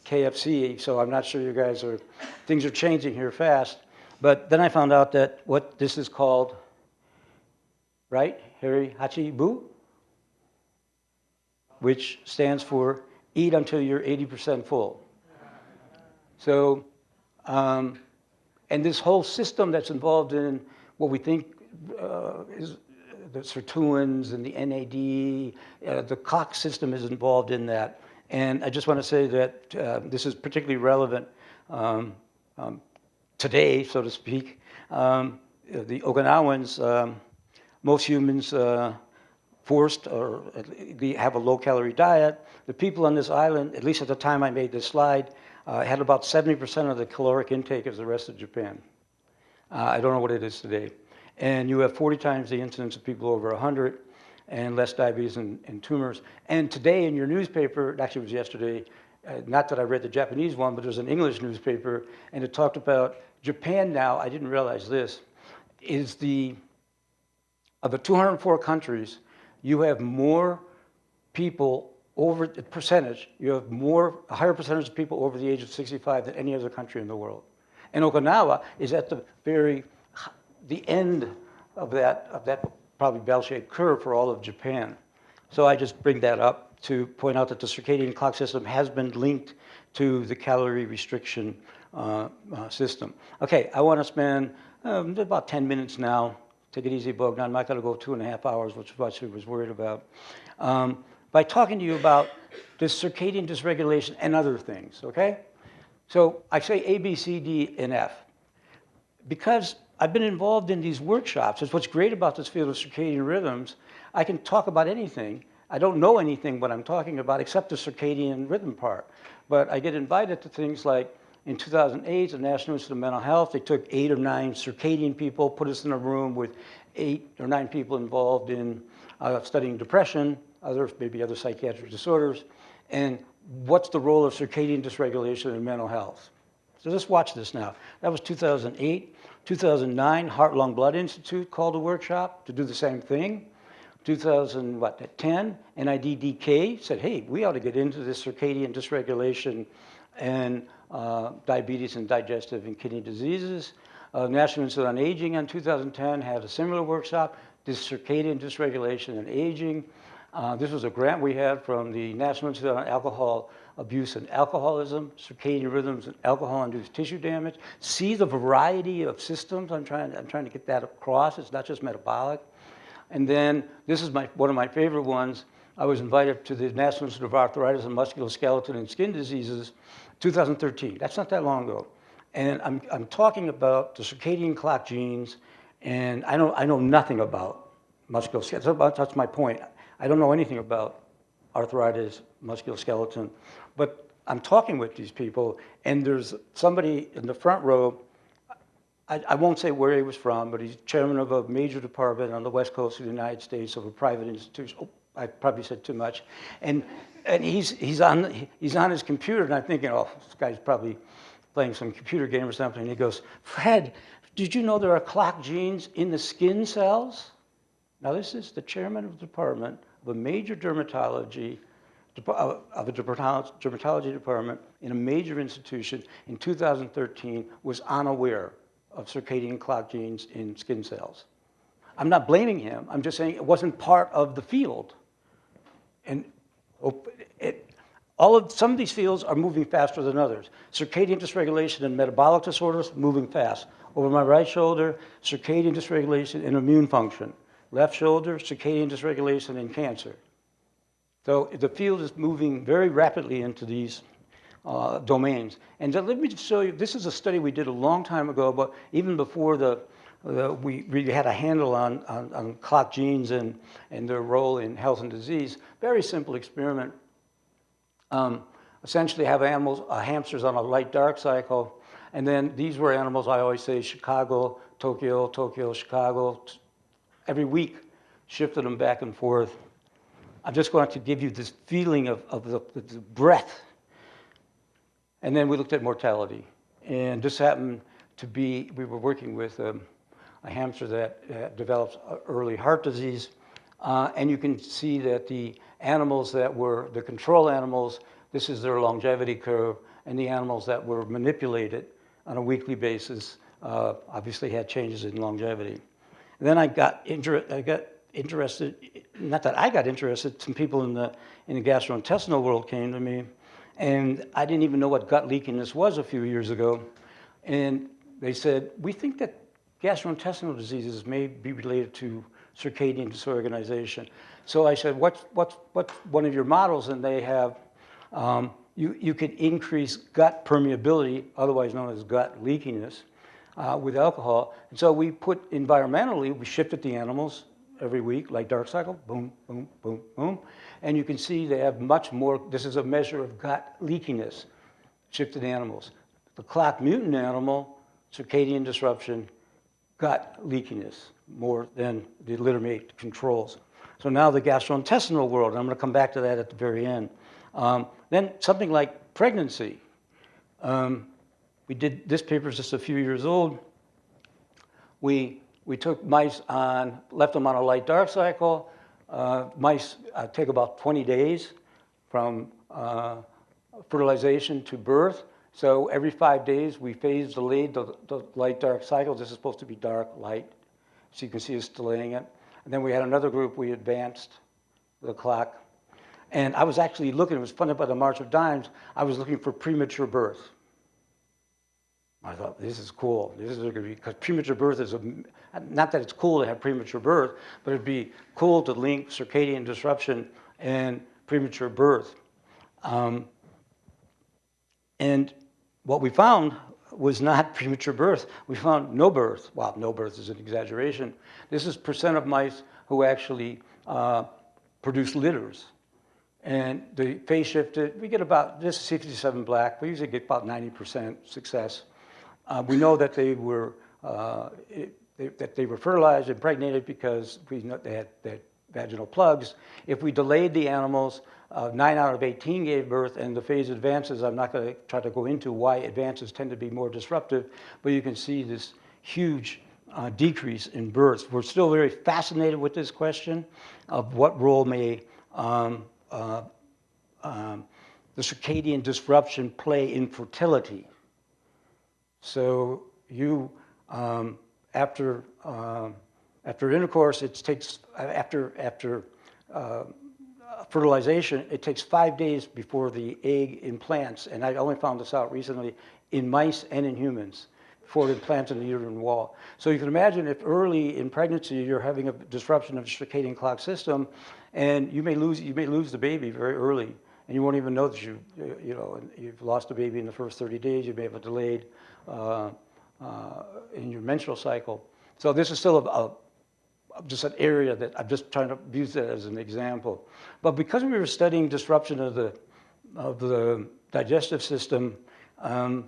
KFC, so I'm not sure you guys are, things are changing here fast, but then I found out that what this is called right? Hara Hachi Bu, which stands for eat until you're 80% full. So, um, and this whole system that's involved in what we think uh, is the sirtuins and the NAD, uh, the COX system is involved in that. And I just want to say that uh, this is particularly relevant um, um, today, so to speak. Um, the Okinawans, um, most humans uh, forced or have a low calorie diet. The people on this island, at least at the time I made this slide, uh, had about 70% of the caloric intake as the rest of Japan. Uh, I don't know what it is today. And you have 40 times the incidence of people over 100 and less diabetes and, and tumors. And today in your newspaper, actually it was yesterday, uh, not that I read the Japanese one, but there's an English newspaper, and it talked about Japan now, I didn't realize this, is the, of the 204 countries, you have more people over the percentage, you have more, a higher percentage of people over the age of 65 than any other country in the world. And Okinawa is at the very, the end of that, of that probably bell-shaped curve for all of Japan. So I just bring that up to point out that the circadian clock system has been linked to the calorie restriction uh, uh, system. Okay, I want to spend um, about 10 minutes now. Take it easy, Bogdan. I'm not going to go two and a half hours, which is what I was worried about. Um, by talking to you about this circadian dysregulation and other things, okay? So I say A, B, C, D, and F. Because I've been involved in these workshops, it's what's great about this field of circadian rhythms, I can talk about anything. I don't know anything what I'm talking about except the circadian rhythm part. But I get invited to things like in 2008, the National Institute of Mental Health, they took eight or nine circadian people, put us in a room with eight or nine people involved in uh, studying depression, other, maybe other psychiatric disorders, and what's the role of circadian dysregulation in mental health. So let's watch this now. That was 2008. 2009, Heart Lung Blood Institute called a workshop to do the same thing. 2010, NIDDK said, hey, we ought to get into this circadian dysregulation and uh, diabetes and digestive and kidney diseases. Uh, National Institute on Aging in 2010 had a similar workshop, this circadian dysregulation and aging. Uh, this was a grant we had from the National Institute on Alcohol Abuse and Alcoholism, Circadian Rhythms and Alcohol-Induced Tissue Damage. See the variety of systems I'm trying, I'm trying to get that across. It's not just metabolic. And then this is my, one of my favorite ones. I was invited to the National Institute of Arthritis and Musculoskeletal and Skin Diseases 2013. That's not that long ago. And I'm, I'm talking about the circadian clock genes, and I know, I know nothing about musculoskeletal. That's my point. I don't know anything about arthritis, musculoskeleton, but I'm talking with these people, and there's somebody in the front row. I, I, won't say where he was from, but he's chairman of a major department on the west coast of the United States of a private institution. Oh, I probably said too much, and and he's he's on he's on his computer, and I'm thinking, oh, this guy's probably playing some computer game or something. And he goes, Fred, did you know there are clock genes in the skin cells? Now, this is the chairman of the department of a major dermatology, of a dermatology department in a major institution in 2013 was unaware of circadian clock genes in skin cells. I'm not blaming him. I'm just saying it wasn't part of the field. And it, all of, some of these fields are moving faster than others. Circadian dysregulation and metabolic disorders, moving fast. Over my right shoulder, circadian dysregulation and immune function left shoulder, circadian dysregulation, and cancer. So the field is moving very rapidly into these uh, domains. And let me just show you, this is a study we did a long time ago, but even before the, the we really had a handle on, on, on, clock genes and, and their role in health and disease. Very simple experiment. Um, essentially have animals, uh, hamsters on a light-dark cycle, and then these were animals, I always say, Chicago, Tokyo, Tokyo, Chicago, every week, shifted them back and forth. I'm just going to give you this feeling of, of the, the breath. And then we looked at mortality. And this happened to be, we were working with um, a hamster that uh, develops early heart disease. Uh, and you can see that the animals that were the control animals, this is their longevity curve, and the animals that were manipulated on a weekly basis uh, obviously had changes in longevity. And then I got, injured, I got interested, not that I got interested, some people in the, in the gastrointestinal world came to me, and I didn't even know what gut leakiness was a few years ago. And they said, we think that gastrointestinal diseases may be related to circadian disorganization. So I said, what's, what's, what's one of your models? And they have, um, you, you could increase gut permeability, otherwise known as gut leakiness, uh, with alcohol. And so we put environmentally, we shifted the animals every week, like dark cycle, boom, boom, boom, boom. And you can see they have much more, this is a measure of gut leakiness, shifted animals. The clock mutant animal, circadian disruption, gut leakiness more than the littermate controls. So now the gastrointestinal world, and I'm going to come back to that at the very end. Um, then something like pregnancy. Um, we did, this paper is just a few years old. We, we took mice on, left them on a light dark cycle. Uh, mice uh, take about 20 days from uh, fertilization to birth. So every five days, we phase delayed the, the light dark cycle. This is supposed to be dark, light. So you can see it's delaying it. And then we had another group, we advanced the clock. And I was actually looking, it was funded by the March of Dimes, I was looking for premature birth. I thought, this is cool. This is going to be, because premature birth is, a, not that it's cool to have premature birth, but it'd be cool to link circadian disruption and premature birth. Um, and what we found was not premature birth. We found no birth. Well, no birth is an exaggeration. This is percent of mice who actually uh, produce litters. And the phase shifted, we get about, this is 57 black, we usually get about 90% success. Uh, we know that they were uh, it, they, that they were fertilized, impregnated because we know they had, they had vaginal plugs. If we delayed the animals, uh, nine out of 18 gave birth, and the phase advances. I'm not going to try to go into why advances tend to be more disruptive, but you can see this huge uh, decrease in births. We're still very fascinated with this question of what role may um, uh, um, the circadian disruption play in fertility. So you, um, after, uh, after intercourse, it takes, after, after uh, fertilization, it takes five days before the egg implants, and I only found this out recently, in mice and in humans, before it implants in the uterine wall. So you can imagine if early in pregnancy you're having a disruption of the circadian clock system, and you may lose, you may lose the baby very early, and you won't even know that you, you know, you've lost the baby in the first 30 days, you may have a delayed uh, uh, in your menstrual cycle. So this is still a, a, just an area that I'm just trying to use that as an example. But because we were studying disruption of the, of the digestive system, um,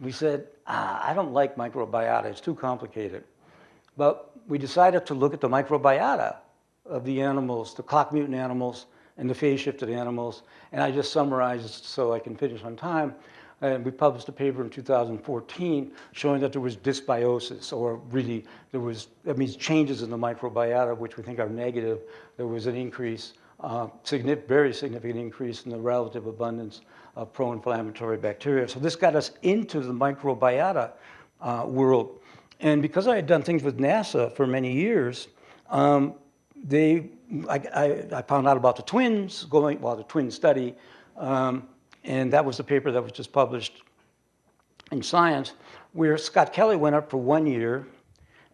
we said, ah, I don't like microbiota, it's too complicated. But we decided to look at the microbiota of the animals, the clock mutant animals, and the phase shifted animals. And I just summarized so I can finish on time. And we published a paper in 2014 showing that there was dysbiosis, or really there was, that means changes in the microbiota, which we think are negative. There was an increase, uh, significant, very significant increase in the relative abundance of pro-inflammatory bacteria. So this got us into the microbiota uh, world. And because I had done things with NASA for many years, um, they, I, I, I, found out about the twins going, well, the twin study, um, and that was the paper that was just published in Science, where Scott Kelly went up for one year,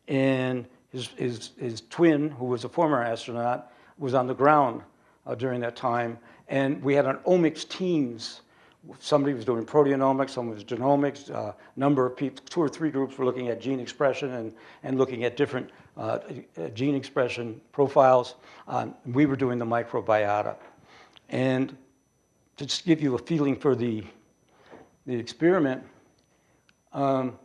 and his, his, his twin, who was a former astronaut, was on the ground uh, during that time. And we had an omics teams. Somebody was doing proteomics, someone was genomics, a uh, number of people, two or three groups were looking at gene expression and, and looking at different uh, gene expression profiles. Um, we were doing the microbiota. And to just give you a feeling for the, the experiment, um,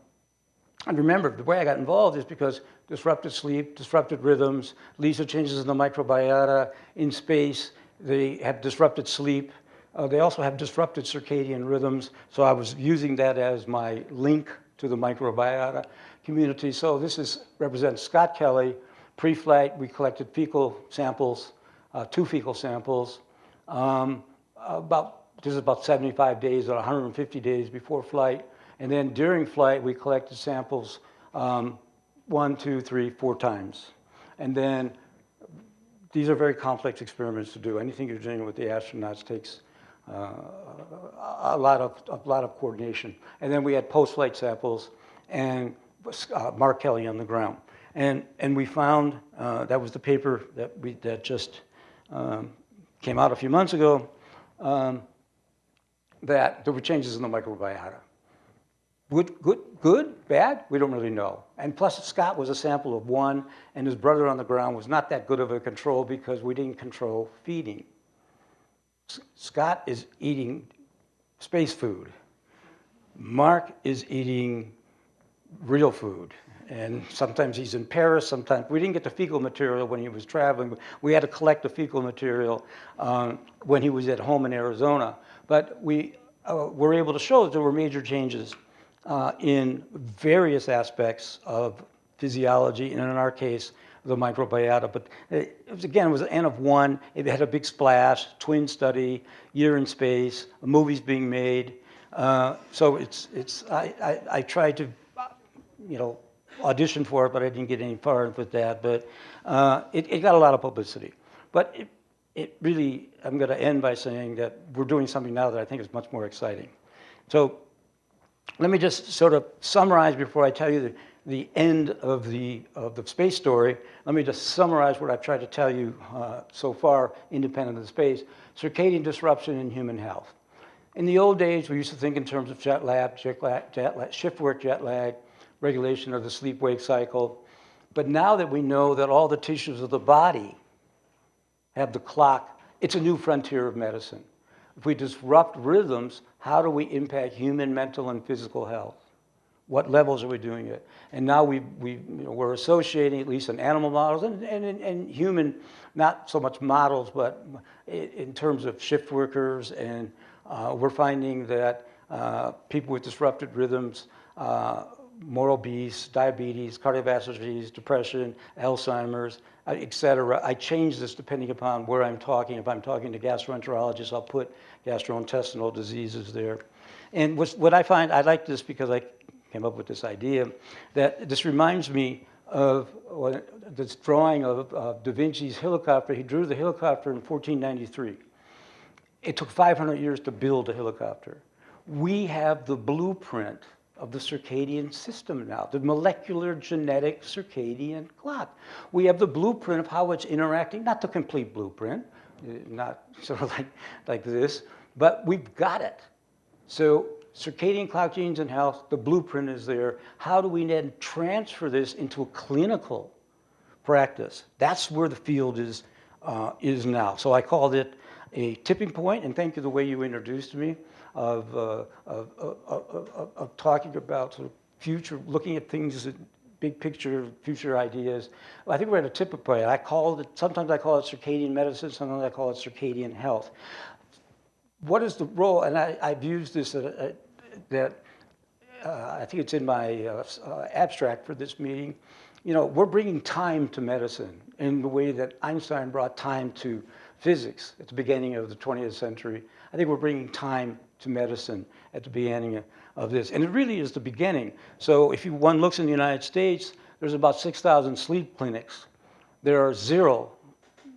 and remember, the way I got involved is because disrupted sleep, disrupted rhythms, leads to changes in the microbiota, in space, they have disrupted sleep. Uh, they also have disrupted circadian rhythms, so I was using that as my link to the microbiota community. So this is represents Scott Kelly. Pre-flight, we collected fecal samples, uh, two fecal samples. Um, about, this is about 75 days or 150 days before flight. And then during flight, we collected samples um, one, two, three, four times. And then these are very complex experiments to do. Anything you're doing with the astronauts takes uh, a lot of a lot of coordination. And then we had post-flight samples and uh, Mark Kelly on the ground. And and we found uh, that was the paper that we that just um, came out a few months ago um, that there were changes in the microbiota. Good, good, good, bad? We don't really know. And plus, Scott was a sample of one, and his brother on the ground was not that good of a control because we didn't control feeding. S Scott is eating space food. Mark is eating real food. And sometimes he's in Paris, sometimes we didn't get the fecal material when he was traveling. We had to collect the fecal material um, when he was at home in Arizona. But we uh, were able to show that there were major changes uh, in various aspects of physiology, and in our case, the microbiota. But it was, again, it was an N of one. It had a big splash, twin study, year in space, movies being made. Uh, so it's, it's, I, I, I tried to, you know, audition for it, but I didn't get any far with that. But uh, it, it got a lot of publicity. But it, it really, I'm going to end by saying that we're doing something now that I think is much more exciting. So let me just sort of summarize before I tell you the, the end of the, of the space story. Let me just summarize what I've tried to tell you uh, so far, independent of the space. Circadian disruption in human health. In the old days, we used to think in terms of jet lag, jet lag, jet lag shift work jet lag, regulation of the sleep-wake cycle. But now that we know that all the tissues of the body have the clock, it's a new frontier of medicine. If we disrupt rhythms, how do we impact human mental and physical health? What levels are we doing it? And now we, we, you know, we're associating, at least in animal models and, and, and human, not so much models, but in terms of shift workers. And uh, we're finding that uh, people with disrupted rhythms, uh, more obese, diabetes, cardiovascular disease, depression, Alzheimer's, uh, et cetera. I change this depending upon where I'm talking. If I'm talking to gastroenterologists, I'll put gastrointestinal diseases there. And what I find, I like this because I came up with this idea, that this reminds me of this drawing of uh, Da Vinci's helicopter. He drew the helicopter in 1493. It took 500 years to build a helicopter. We have the blueprint of the circadian system now, the molecular genetic circadian clock. We have the blueprint of how it's interacting, not the complete blueprint, uh, not sort of like, like this, but we've got it. So circadian clock genes and health, the blueprint is there. How do we then transfer this into a clinical practice? That's where the field is, uh, is now. So I called it a tipping point, and thank you the way you introduced me of, uh, of, of, of, talking about sort of future, looking at things, big picture, future ideas. I think we're at a tipping point. I call it, sometimes I call it circadian medicine, sometimes I call it circadian health. What is the role, and I, I've used this, uh, uh that uh, I think it's in my uh, uh, abstract for this meeting, you know, we're bringing time to medicine in the way that Einstein brought time to physics at the beginning of the 20th century. I think we're bringing time to medicine at the beginning of this. And it really is the beginning. So if you, one looks in the United States, there's about 6,000 sleep clinics. There are zero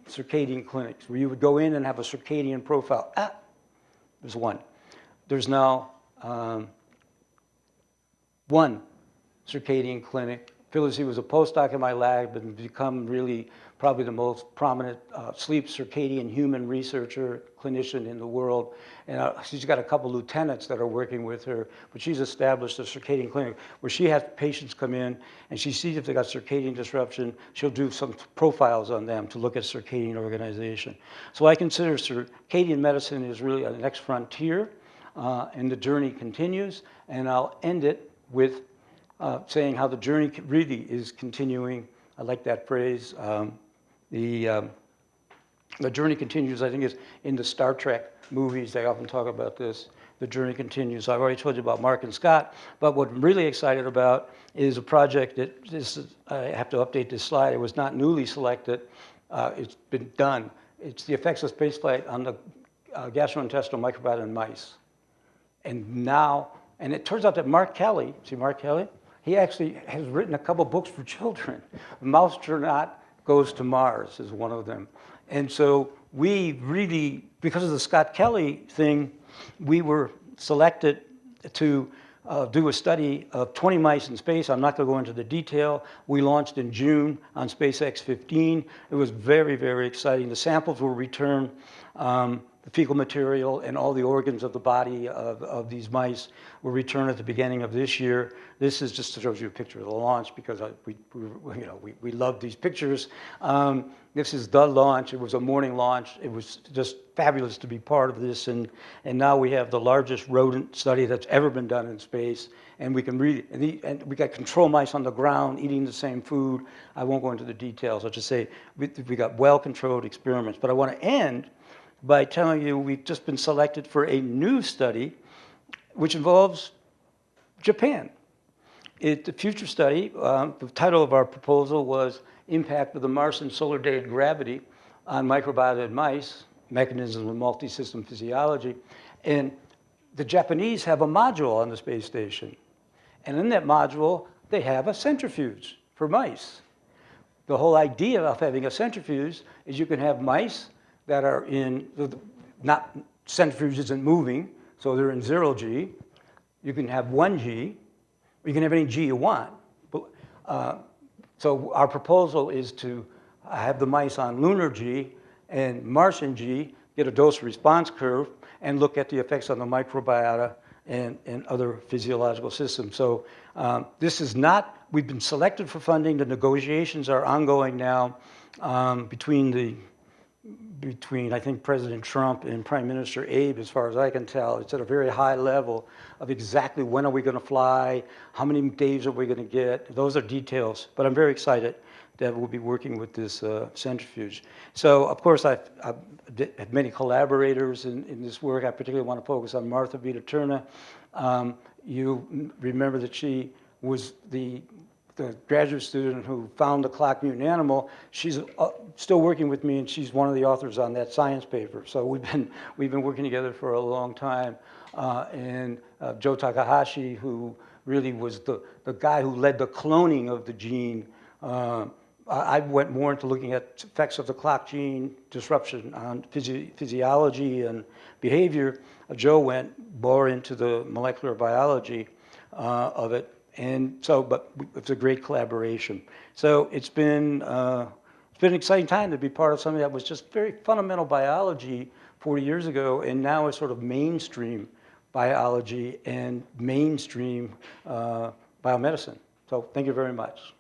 circadian clinics where you would go in and have a circadian profile. Ah, there's one. There's now um, one circadian clinic. Phyllis, he was a postdoc in my lab and become really probably the most prominent uh, sleep circadian human researcher, clinician in the world. And uh, she's got a couple lieutenants that are working with her, but she's established a circadian clinic where she has patients come in and she sees if they got circadian disruption. She'll do some profiles on them to look at circadian organization. So I consider circadian medicine is really a next frontier uh, and the journey continues. And I'll end it with uh, saying how the journey really is continuing. I like that phrase. Um, the, um, the journey continues, I think, is in the Star Trek movies. They often talk about this. The journey continues. I've already told you about Mark and Scott, but what I'm really excited about is a project that this is, I have to update this slide. It was not newly selected. Uh, it's been done. It's the effects of spaceflight on the uh, gastrointestinal microbiota in mice. And now, and it turns out that Mark Kelly, see Mark Kelly? He actually has written a couple books for children. Mousetronaut goes to Mars is one of them. And so we really, because of the Scott Kelly thing, we were selected to uh, do a study of 20 mice in space. I'm not going to go into the detail. We launched in June on SpaceX 15. It was very, very exciting. The samples were returned. Um, the fecal material and all the organs of the body of, of these mice were returned at the beginning of this year. This is just to show you a picture of the launch because I, we, we, you know, we, we love these pictures. Um, this is the launch. It was a morning launch. It was just fabulous to be part of this. And, and now we have the largest rodent study that's ever been done in space. And we can read, and, the, and we got control mice on the ground eating the same food. I won't go into the details. I'll just say we, we got well-controlled experiments. But I want to end by telling you we've just been selected for a new study which involves Japan. It, the future study, um, the title of our proposal was Impact of the Martian Solar Day Gravity on Microbiota in Mice, Mechanisms of Multi-System Physiology. And the Japanese have a module on the space station. And in that module, they have a centrifuge for mice. The whole idea of having a centrifuge is you can have mice that are in, not centrifuge isn't moving, so they're in zero G. You can have one G, you can have any G you want. But, uh, so our proposal is to have the mice on lunar G and Martian G, get a dose response curve, and look at the effects on the microbiota and, and other physiological systems. So um, this is not, we've been selected for funding. The negotiations are ongoing now um, between the between, I think, President Trump and Prime Minister Abe, as far as I can tell. It's at a very high level of exactly when are we going to fly, how many days are we going to get. Those are details, but I'm very excited that we'll be working with this uh, centrifuge. So, of course, I've, I've had many collaborators in, in, this work. I particularly want to focus on Martha Vita Um, you remember that she was the the graduate student who found the clock mutant animal, she's uh, still working with me and she's one of the authors on that science paper. So we've been, we've been working together for a long time. Uh, and uh, Joe Takahashi, who really was the, the guy who led the cloning of the gene. Uh, I went more into looking at effects of the clock gene disruption on physi physiology and behavior. Joe went more into the molecular biology uh, of it. And so, but it's a great collaboration. So it's been, uh, it's been an exciting time to be part of something that was just very fundamental biology 40 years ago, and now is sort of mainstream biology and mainstream uh, biomedicine. So thank you very much.